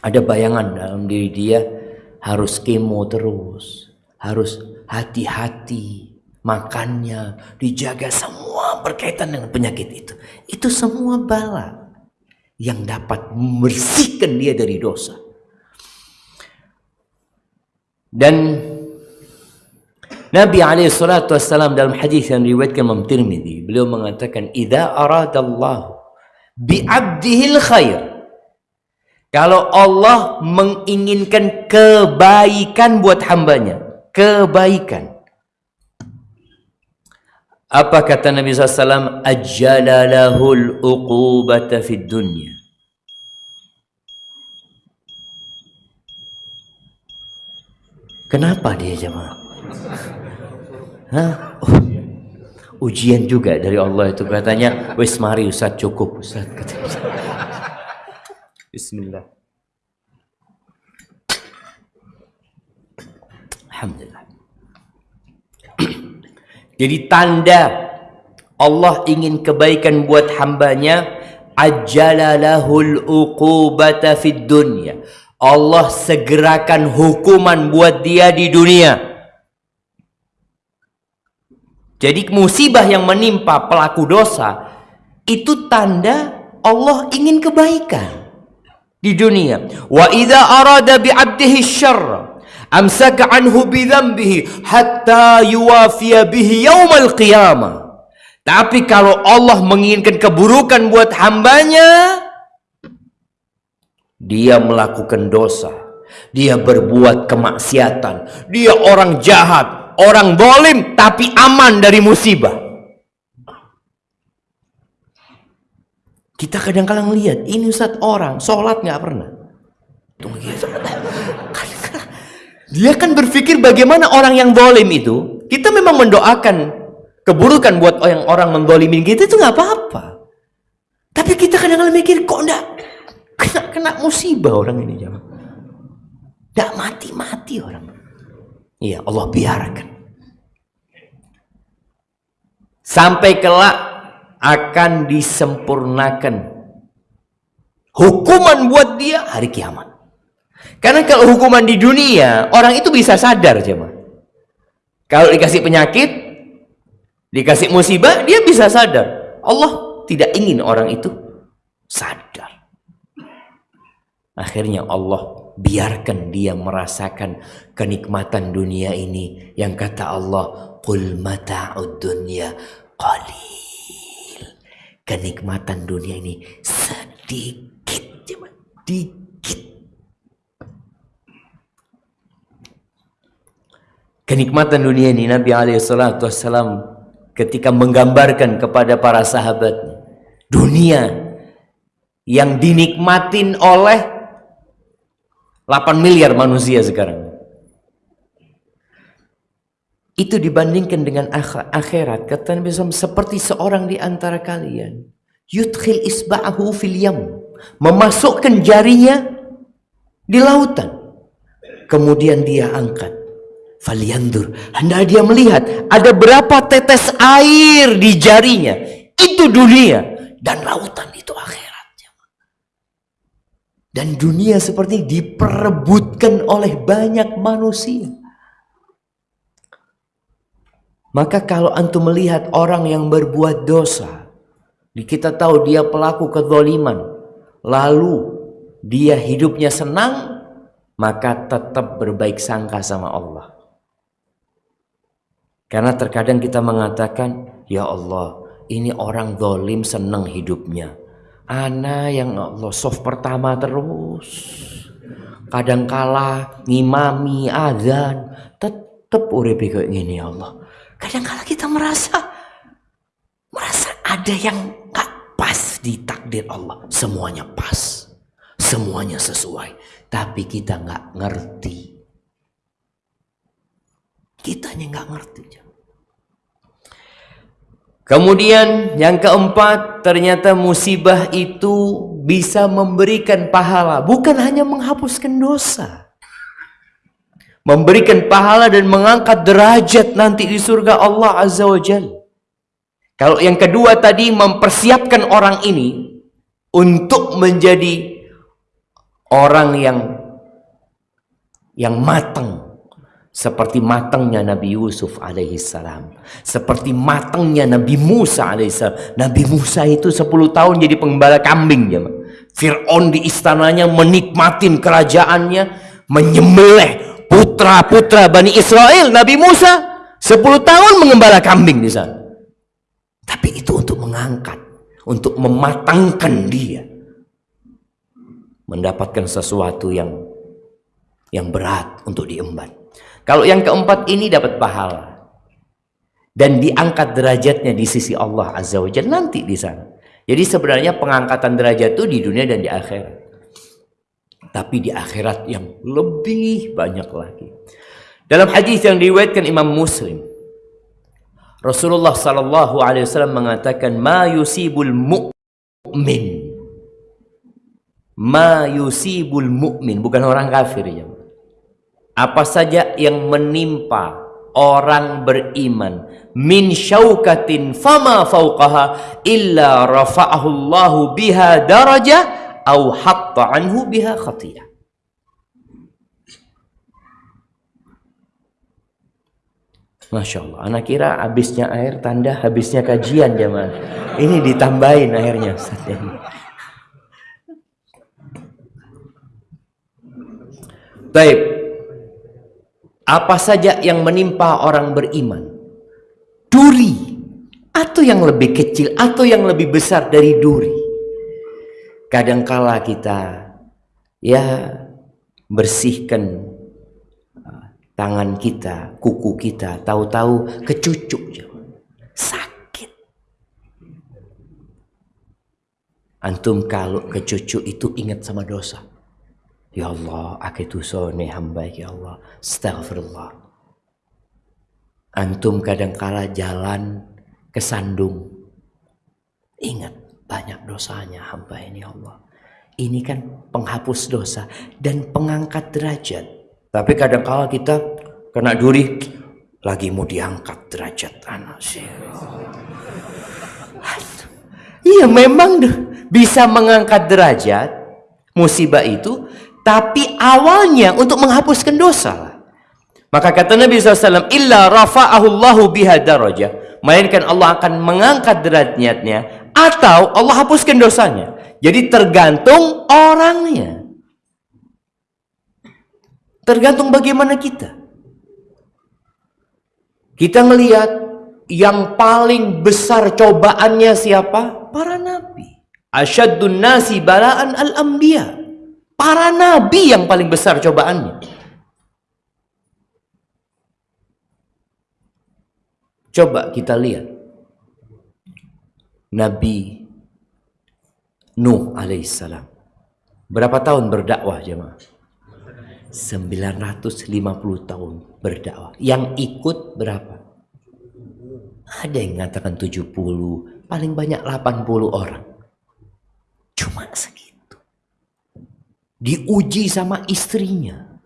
Ada bayangan dalam diri dia harus kemo terus harus hati-hati makannya dijaga semua berkaitan dengan penyakit itu. Itu semua bala yang dapat membersihkan dia dari dosa. Dan Nabi alaihi salatu wassalam dalam hadis yang riwayatkan Imam Tirmizi, beliau mengatakan, "Idza aradallahu bi 'abdihi khair." Kalau Allah menginginkan kebaikan buat hambanya, kebaikan. Apa kata Nabi SAW? Ajjala lahul uqubata fid dunya. Kenapa dia jemaah? Hah? Oh, ujian juga dari Allah itu katanya, wis mari Ustaz cukup Ustaz <laughs> Bismillah. Alhamdulillah. <clears throat> Jadi tanda Allah ingin kebaikan buat hambanya ajalalahul uqubata fid dunya Allah segerakan hukuman buat dia di dunia. Jadi musibah yang menimpa pelaku dosa itu tanda Allah ingin kebaikan di dunia. Wa idza arada bi 'abdihi syarra amsaka anhu bi dhanbihi hatta yuwafiya bihi yaumal qiyamah. Tapi kalau Allah menginginkan keburukan buat hambanya, dia melakukan dosa. Dia berbuat kemaksiatan. Dia orang jahat. Orang bolim tapi aman dari musibah. Kita kadang-kadang lihat ini Ustaz orang sholat nggak pernah. <laughs> Dia kan berpikir bagaimana orang yang bolim itu. Kita memang mendoakan keburukan buat orang orang mendolimin kita itu nggak apa-apa. Tapi kita kadang-kadang mikir kok enggak kena kena musibah orang ini jangan tidak mati-mati orang iya Allah biarkan. Sampai kelak akan disempurnakan hukuman buat dia hari kiamat. Karena kalau hukuman di dunia orang itu bisa sadar jemaah kalau dikasih penyakit dikasih musibah dia bisa sadar. Allah tidak ingin orang itu sadar. Akhirnya Allah biarkan dia merasakan kenikmatan dunia ini yang kata Allah qul mata'ud dunya qalil. Kenikmatan dunia ini sedikit cuma dikit. Kenikmatan dunia ini Nabi Alaihissalam ketika menggambarkan kepada para sahabat dunia yang dinikmatin oleh 8 miliar manusia sekarang. Itu dibandingkan dengan akhirat. Kata Nabi SAW, seperti seorang di antara kalian. Yudkhil isba'ahu fil yam. Memasukkan jarinya di lautan. Kemudian dia angkat. Faliandur. Hendak dia melihat ada berapa tetes air di jarinya. Itu dunia. Dan lautan. Dan dunia seperti diperebutkan oleh banyak manusia. Maka kalau antum melihat orang yang berbuat dosa, kita tahu dia pelaku kezaliman, lalu dia hidupnya senang, maka tetap berbaik sangka sama Allah. Karena terkadang kita mengatakan, Ya Allah, ini orang zalim senang hidupnya. Ana yang Allah soft pertama terus. Kadang kala ngimami azan tetep uripe kayak gini Allah. Kadang kala kita merasa merasa ada yang gak pas di takdir Allah. Semuanya pas. Semuanya sesuai. Tapi kita nggak ngerti. Kitanya nggak ngerti. Kemudian yang keempat, ternyata musibah itu bisa memberikan pahala, bukan hanya menghapuskan dosa. Memberikan pahala dan mengangkat derajat nanti di surga Allah Azza wa Jal. Kalau yang kedua tadi mempersiapkan orang ini untuk menjadi orang yang yang matang seperti matangnya Nabi Yusuf alaihissalam. Seperti matangnya Nabi Musa alaihissalam. Nabi Musa itu 10 tahun jadi pengembala kambing. Ya. Fir'aun di istananya menikmatin kerajaannya. Menyembelih putra-putra Bani Israel. Nabi Musa 10 tahun mengembala kambing di sana. Tapi itu untuk mengangkat. Untuk mematangkan dia. Mendapatkan sesuatu yang yang berat untuk diemban. Kalau yang keempat ini dapat pahala. Dan diangkat derajatnya di sisi Allah Azza wa Jalla nanti di sana. Jadi sebenarnya pengangkatan derajat itu di dunia dan di akhirat. Tapi di akhirat yang lebih banyak lagi. Dalam hadis yang diriwayatkan Imam Muslim, Rasulullah sallallahu alaihi wasallam mengatakan ma yusibul mu'min ma yusibul mu'min bukan orang kafir ya apa saja yang menimpa orang beriman min syaukatin fama fauqaha illa rafa'ahu Allah biha daraja au hatta anhu biha khatiyah Masya Allah, anak kira habisnya air tanda habisnya kajian zaman. Ini ditambahin airnya. Baik, apa saja yang menimpa orang beriman? Duri. Atau yang lebih kecil atau yang lebih besar dari duri. Kadangkala kita ya bersihkan uh, tangan kita kuku kita tahu-tahu kecucuk sakit. Antum kalau kecucuk itu ingat sama dosa Ya Allah, aku tusone hamba ya Allah. Astaghfirullah. Antum kadangkala jalan ke sandung. Ingat banyak dosanya hamba ini ya Allah. Ini kan penghapus dosa dan pengangkat derajat. Tapi kadangkala kita kena duri lagi mau diangkat derajat anak sih. Iya memang bisa mengangkat derajat musibah itu tapi awalnya untuk menghapuskan dosa. Maka kata Nabi SAW, Illa rafa'ahullahu biha daraja. Melainkan Allah akan mengangkat derajatnya. Atau Allah hapuskan dosanya. Jadi tergantung orangnya. Tergantung bagaimana kita. Kita melihat yang paling besar cobaannya siapa? Para nabi. Asyaddun nasi balaan al-anbiya. Para nabi yang paling besar cobaannya. Coba kita lihat. Nabi Nuh alaihissalam. Berapa tahun berdakwah jemaah? 950 tahun berdakwah. Yang ikut berapa? Ada yang mengatakan 70, paling banyak 80 orang. Cuma segitu. Diuji sama istrinya.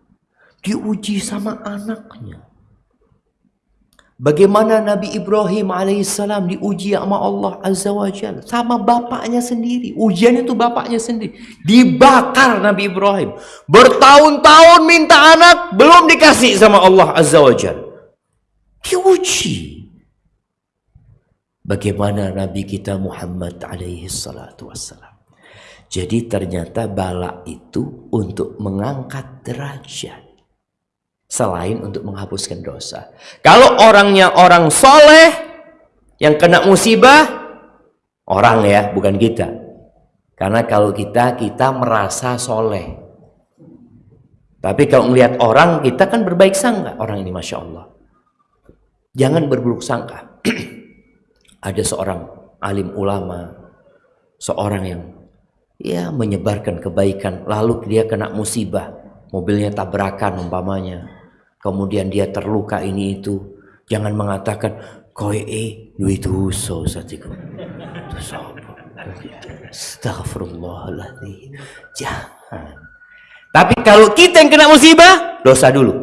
Diuji sama anaknya. Bagaimana Nabi Ibrahim alaihissalam diuji sama Allah Azza wa Jal. Sama bapaknya sendiri. Ujian itu bapaknya sendiri. Dibakar Nabi Ibrahim. Bertahun-tahun minta anak. Belum dikasih sama Allah Azza wa Jal. Diuji. Bagaimana Nabi kita Muhammad alaihi salatu wassalam. Jadi ternyata bala itu untuk mengangkat derajat selain untuk menghapuskan dosa. Kalau orangnya orang soleh yang kena musibah, orang ya, bukan kita. Karena kalau kita, kita merasa soleh. Tapi kalau melihat orang, kita kan berbaik sangka. Orang ini Masya Allah. Jangan berburuk sangka. <clears throat> Ada seorang alim ulama, seorang yang ya menyebarkan kebaikan, lalu dia kena musibah, mobilnya tabrakan umpamanya, kemudian dia terluka ini itu. Jangan mengatakan koe e duit huso satiku. Astagfirullahaladzim jangan. Tapi kalau kita yang kena musibah dosa dulu.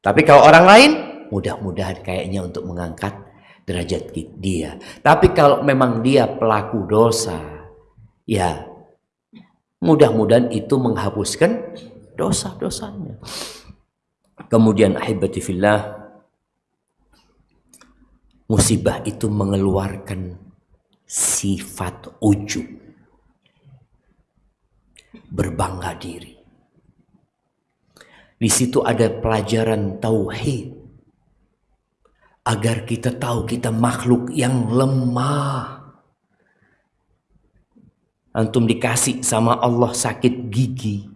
Tapi kalau orang lain mudah-mudahan kayaknya untuk mengangkat derajat dia. Tapi kalau memang dia pelaku dosa ya mudah-mudahan itu menghapuskan dosa-dosanya Kemudian ahibati musibah itu mengeluarkan sifat ujub berbangga diri. Di situ ada pelajaran tauhid agar kita tahu kita makhluk yang lemah. Antum dikasih sama Allah sakit gigi.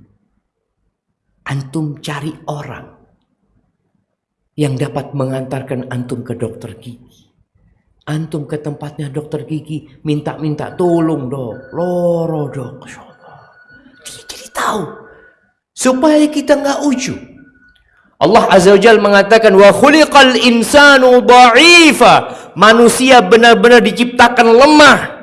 Antum cari orang yang dapat mengantarkan antum ke dokter gigi. Antum ke tempatnya dokter gigi, minta-minta tolong dok, loro dok. Jadi tahu. Supaya kita nggak ujub. Allah Azza wa mengatakan wa khuliqal insanu dha'ifa. Manusia benar-benar diciptakan lemah.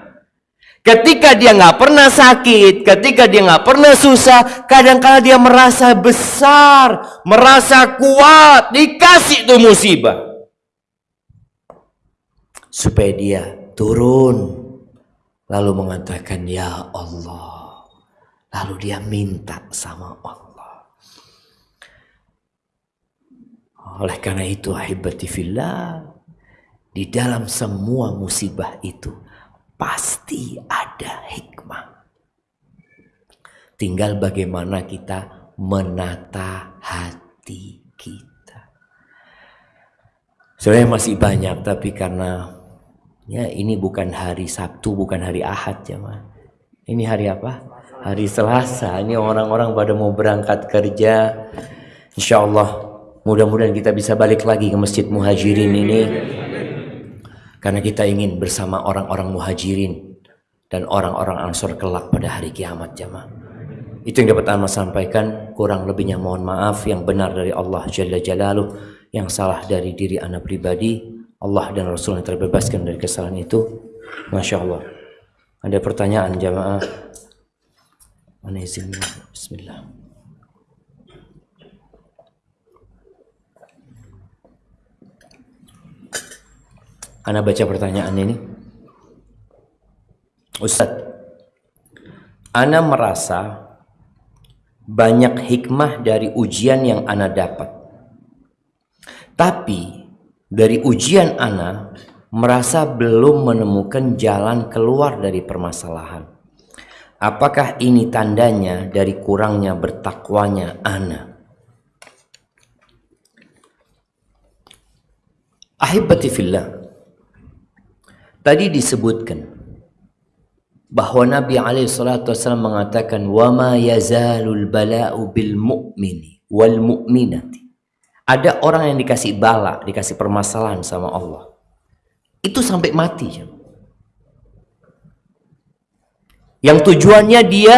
Ketika dia nggak pernah sakit, ketika dia nggak pernah susah, kadang-kala dia merasa besar, merasa kuat, dikasih tuh musibah. Supaya dia turun, lalu mengatakan, Ya Allah. Lalu dia minta sama Allah. Oleh karena itu, ahibati fillah, di dalam semua musibah itu, pasti ada hikmah. Tinggal bagaimana kita menata hati kita. Sebenarnya masih banyak tapi karena ya ini bukan hari Sabtu, bukan hari Ahad ya ma. Ini hari apa? Hari Selasa. Ini orang-orang pada mau berangkat kerja. Insya Allah mudah-mudahan kita bisa balik lagi ke Masjid Muhajirin ini karena kita ingin bersama orang-orang muhajirin dan orang-orang ansor kelak pada hari kiamat jamaah. Itu yang dapat Anda sampaikan. Kurang lebihnya mohon maaf. Yang benar dari Allah Jalla Jalaluh. Yang salah dari diri Anda pribadi. Allah dan Rasul yang terbebaskan dari kesalahan itu. Masya Allah. Ada pertanyaan jamaah? Mana izinnya? Bismillah. Anda baca pertanyaan ini. Ustadz, Anda merasa banyak hikmah dari ujian yang Anda dapat. Tapi dari ujian Anda merasa belum menemukan jalan keluar dari permasalahan. Apakah ini tandanya dari kurangnya bertakwanya Ana? Ahibati fillah. Tadi disebutkan bahwa Nabi alaihi salatu wasallam mengatakan wa ma yazalul bala'u bil mu'mini wal mu'minati. Ada orang yang dikasih bala, dikasih permasalahan sama Allah. Itu sampai mati. Yang tujuannya dia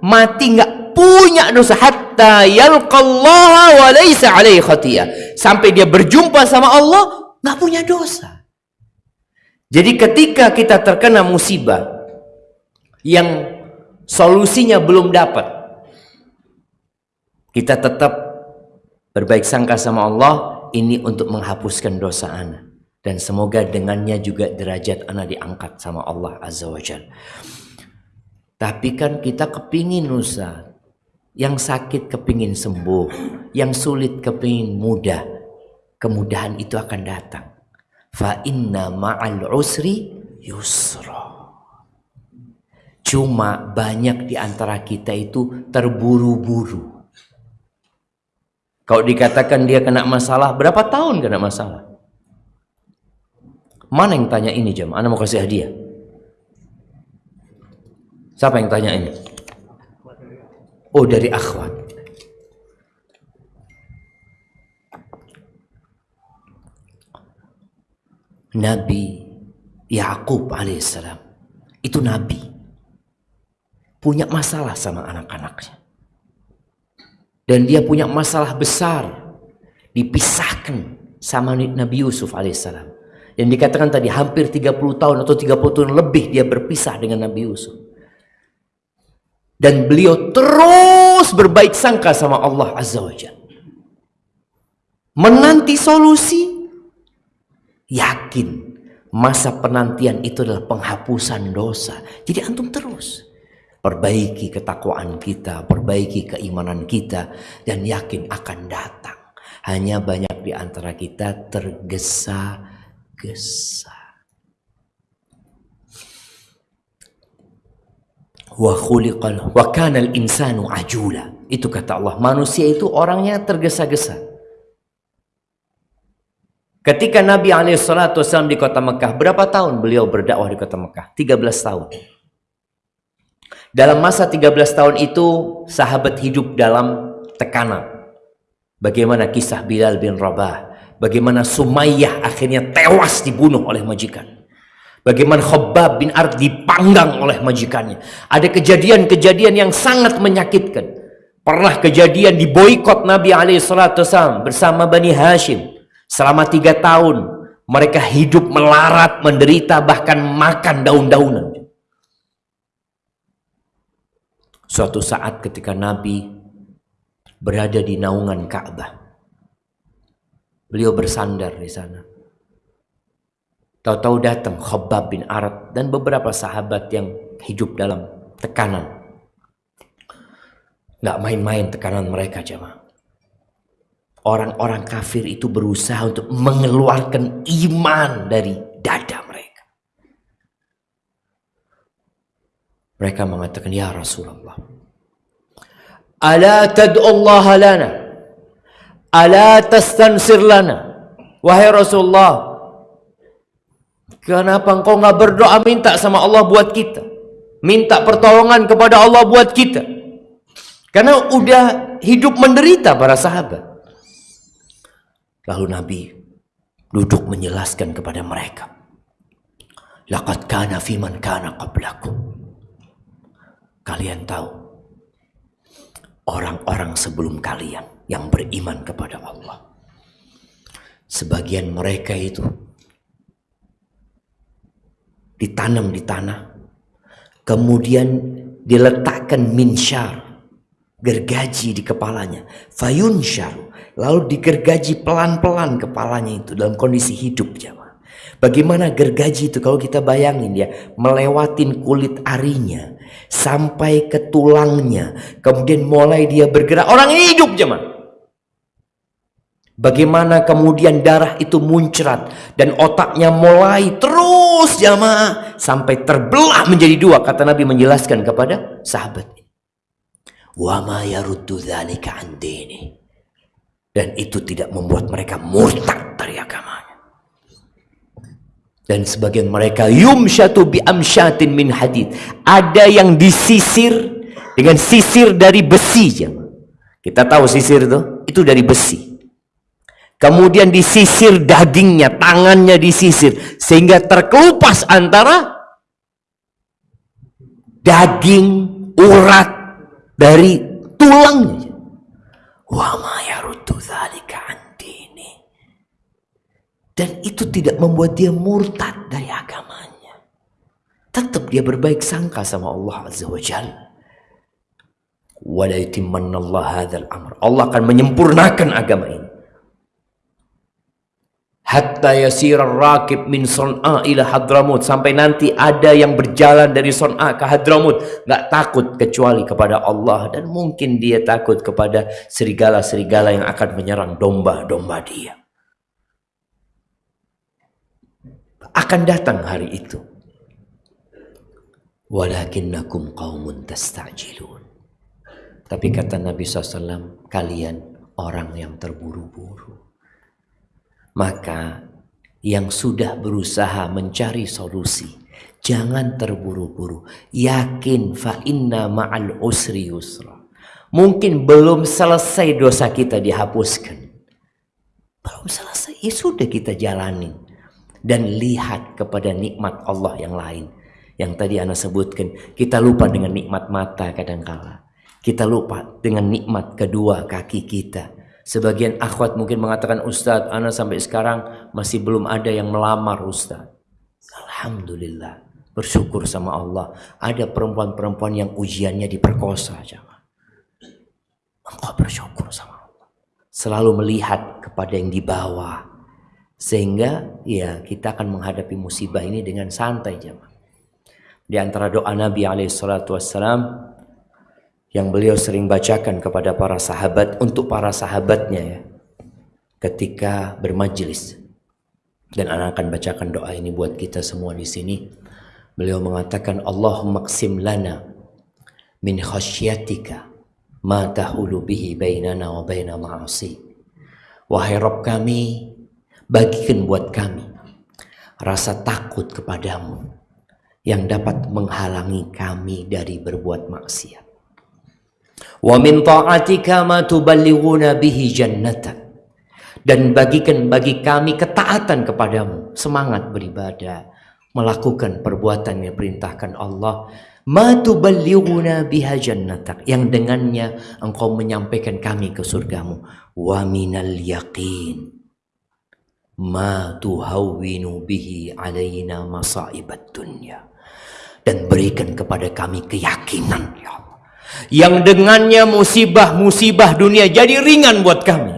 mati nggak punya dosa. hatta yalqallaha wa laysa alaihi khatiyah. Sampai dia berjumpa sama Allah nggak punya dosa. Jadi ketika kita terkena musibah yang solusinya belum dapat, kita tetap berbaik sangka sama Allah ini untuk menghapuskan dosa anak dan semoga dengannya juga derajat anak diangkat sama Allah Azza wa Jalla. Tapi kan kita kepingin Ustaz. Yang sakit kepingin sembuh. Yang sulit kepingin mudah. Kemudahan itu akan datang. Fa inna ma'al usri yusra. Cuma banyak di antara kita itu terburu-buru. Kalau dikatakan dia kena masalah, berapa tahun kena masalah? Mana yang tanya ini jam? Anda mau kasih hadiah. Siapa yang tanya ini? Oh dari akhwat. Nabi Yakub alaihissalam. Itu nabi. Punya masalah sama anak-anaknya. Dan dia punya masalah besar dipisahkan sama Nabi Yusuf alaihissalam. Yang dikatakan tadi hampir 30 tahun atau 30 tahun lebih dia berpisah dengan Nabi Yusuf. Dan beliau terus berbaik sangka sama Allah Azza wa Jalla. Menanti solusi, yakin masa penantian itu adalah penghapusan dosa. Jadi antum terus perbaiki ketakwaan kita, perbaiki keimanan kita, dan yakin akan datang. Hanya banyak di antara kita tergesa-gesa. wa khuliqal wa kana al insanu ajula itu kata Allah manusia itu orangnya tergesa-gesa ketika Nabi wasallam di kota Mekah berapa tahun beliau berdakwah di kota Mekah 13 tahun dalam masa 13 tahun itu sahabat hidup dalam tekanan bagaimana kisah Bilal bin Rabah bagaimana Sumayyah akhirnya tewas dibunuh oleh majikan Bagaimana Khabbab bin Ard dipanggang oleh majikannya. Ada kejadian-kejadian yang sangat menyakitkan. Pernah kejadian di boykot Nabi SAW bersama Bani Hashim. Selama tiga tahun mereka hidup melarat, menderita, bahkan makan daun-daunan. Suatu saat ketika Nabi berada di naungan Ka'bah. Beliau bersandar di sana Tahu-tahu datang Khabbab bin Arad dan beberapa sahabat yang hidup dalam tekanan. Nggak main-main tekanan mereka jemaah. Orang-orang kafir itu berusaha untuk mengeluarkan iman dari dada mereka. Mereka mengatakan, Ya Rasulullah. Ala Allah lana. Ala tastansir lana. Wahai Rasulullah, Kenapa engkau nggak berdoa minta sama Allah buat kita? Minta pertolongan kepada Allah buat kita. Karena udah hidup menderita para sahabat. Lalu Nabi duduk menjelaskan kepada mereka. Laqad kana fiman kana qablakum. Kalian tahu orang-orang sebelum kalian yang beriman kepada Allah. Sebagian mereka itu ditanam di tanah kemudian diletakkan minsyar gergaji di kepalanya fayunsyar lalu digergaji pelan-pelan kepalanya itu dalam kondisi hidup jamaah. Bagaimana gergaji itu kalau kita bayangin ya melewatin kulit arinya sampai ke tulangnya kemudian mulai dia bergerak orang ini hidup jemaah Bagaimana kemudian darah itu muncrat dan otaknya mulai terus jamaah sampai terbelah menjadi dua kata Nabi menjelaskan kepada sahabat. Wa ma yaruddu dzalika an Dan itu tidak membuat mereka murtad dari agamanya. Dan sebagian mereka yumsyatu bi amsyatin min hadid. Ada yang disisir dengan sisir dari besi. Kita tahu sisir itu itu dari besi. Kemudian disisir dagingnya, tangannya disisir. Sehingga terkelupas antara daging, urat dari tulangnya. Dan itu tidak membuat dia murtad dari agamanya. Tetap dia berbaik sangka sama Allah Azza wa Jalla. Allah akan menyempurnakan agama ini. Hatta yasir rakib min Son'a ila Hadramut sampai nanti ada yang berjalan dari Son'a ke Hadramut nggak takut kecuali kepada Allah. Dan mungkin dia takut kepada serigala-serigala yang akan menyerang domba-domba dia akan datang hari itu walakinnakum qaumun tastajilun tapi kata Nabi SAW kalian orang yang terburu-buru maka yang sudah berusaha mencari solusi, jangan terburu-buru. Yakin fa inna ma'al usri yusra. Mungkin belum selesai dosa kita dihapuskan. Belum selesai, ya sudah kita jalanin. Dan lihat kepada nikmat Allah yang lain. Yang tadi Anda sebutkan, kita lupa dengan nikmat mata kadangkala. Kita lupa dengan nikmat kedua kaki kita Sebagian akhwat mungkin mengatakan Ustadz, Ana sampai sekarang masih belum ada yang melamar Ustadz. Alhamdulillah. Bersyukur sama Allah. Ada perempuan-perempuan yang ujiannya diperkosa. Jangan. Engkau bersyukur sama Allah. Selalu melihat kepada yang di bawah. Sehingga ya kita akan menghadapi musibah ini dengan santai jemaah. Di antara doa Nabi alaihissalatu wassalam yang beliau sering bacakan kepada para sahabat untuk para sahabatnya ya ketika bermajlis. Dan anak akan bacakan doa ini buat kita semua di sini. Beliau mengatakan Allahumma qsim lana min khasyatika ma tahulu bihi bainana wa baina ma'asi. Wahai Rabb kami bagikan buat kami rasa takut kepadamu yang dapat menghalangi kami dari berbuat maksiat Wa min ta'atika ma tuballighuna bihi jannatak. Dan bagikan bagi kami ketaatan kepadamu, semangat beribadah, melakukan perbuatan yang perintahkan Allah, ma tuballighuna biha jannatak, yang dengannya engkau menyampaikan kami ke surgamu. Wa minal yaqin ma tuhawwinu bihi alaina masaibat dunya. Dan berikan kepada kami keyakinan ya Allah yang dengannya musibah-musibah dunia jadi ringan buat kami.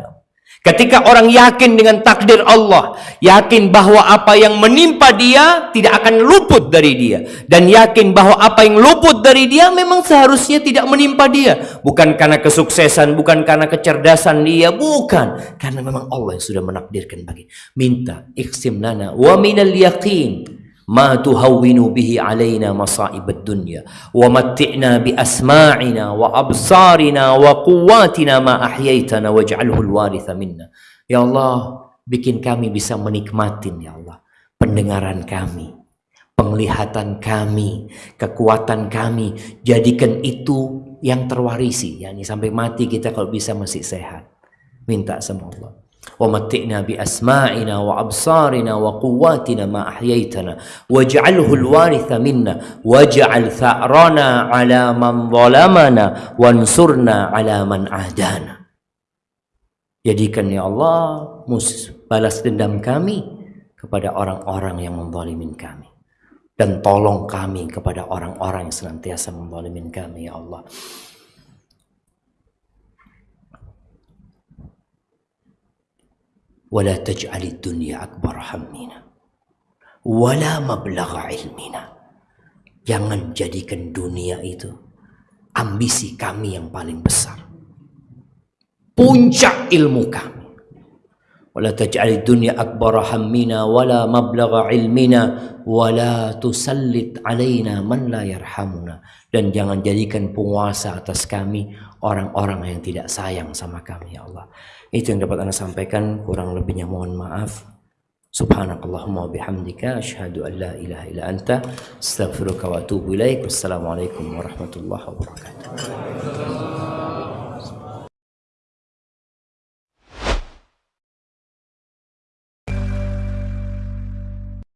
Ketika orang yakin dengan takdir Allah, yakin bahwa apa yang menimpa dia tidak akan luput dari dia. Dan yakin bahwa apa yang luput dari dia memang seharusnya tidak menimpa dia, bukan karena kesuksesan, bukan karena kecerdasan dia, bukan, karena memang Allah yang sudah menakdirkan bagi. Minta iksim lana wa minal yaqin ما تهون به علينا مصائب الدنيا ومتعنا بأسماعنا وأبصارنا وقواتنا ما أحييتنا واجعله الوارث منا Ya Allah bikin kami bisa menikmatin ya Allah pendengaran kami penglihatan kami kekuatan kami jadikan itu yang terwarisi yakni sampai mati kita kalau bisa masih sehat minta sama Allah ومتئنا بأسماعنا وأبصارنا وقواتنا ما أحييتنا واجعله الوارث منا واجعل ثأرنا على من ظلمنا وانصرنا على من عادانا Jadikan ya Allah mus balas dendam kami kepada orang-orang yang menzalimin kami dan tolong kami kepada orang-orang yang senantiasa menzalimin kami ya Allah. ولا تجعل الدنيا أكبر همنا ولا مبلغ علمنا jangan jadikan dunia itu ambisi kami yang paling besar puncak ilmu kami wala taj'al dunya akbar hammina wala mablagha ilmina wala tusallit alaina man la yarhamuna dan jangan jadikan penguasa atas kami orang-orang yang tidak sayang sama kami ya Allah. Itu yang dapat anda sampaikan. Kurang lebihnya mohon maaf. Subhanakallahumma bihamdika asyhadu an la ilaha illa anta astaghfiruka wa atubu ilaik. Wassalamualaikum warahmatullahi wabarakatuh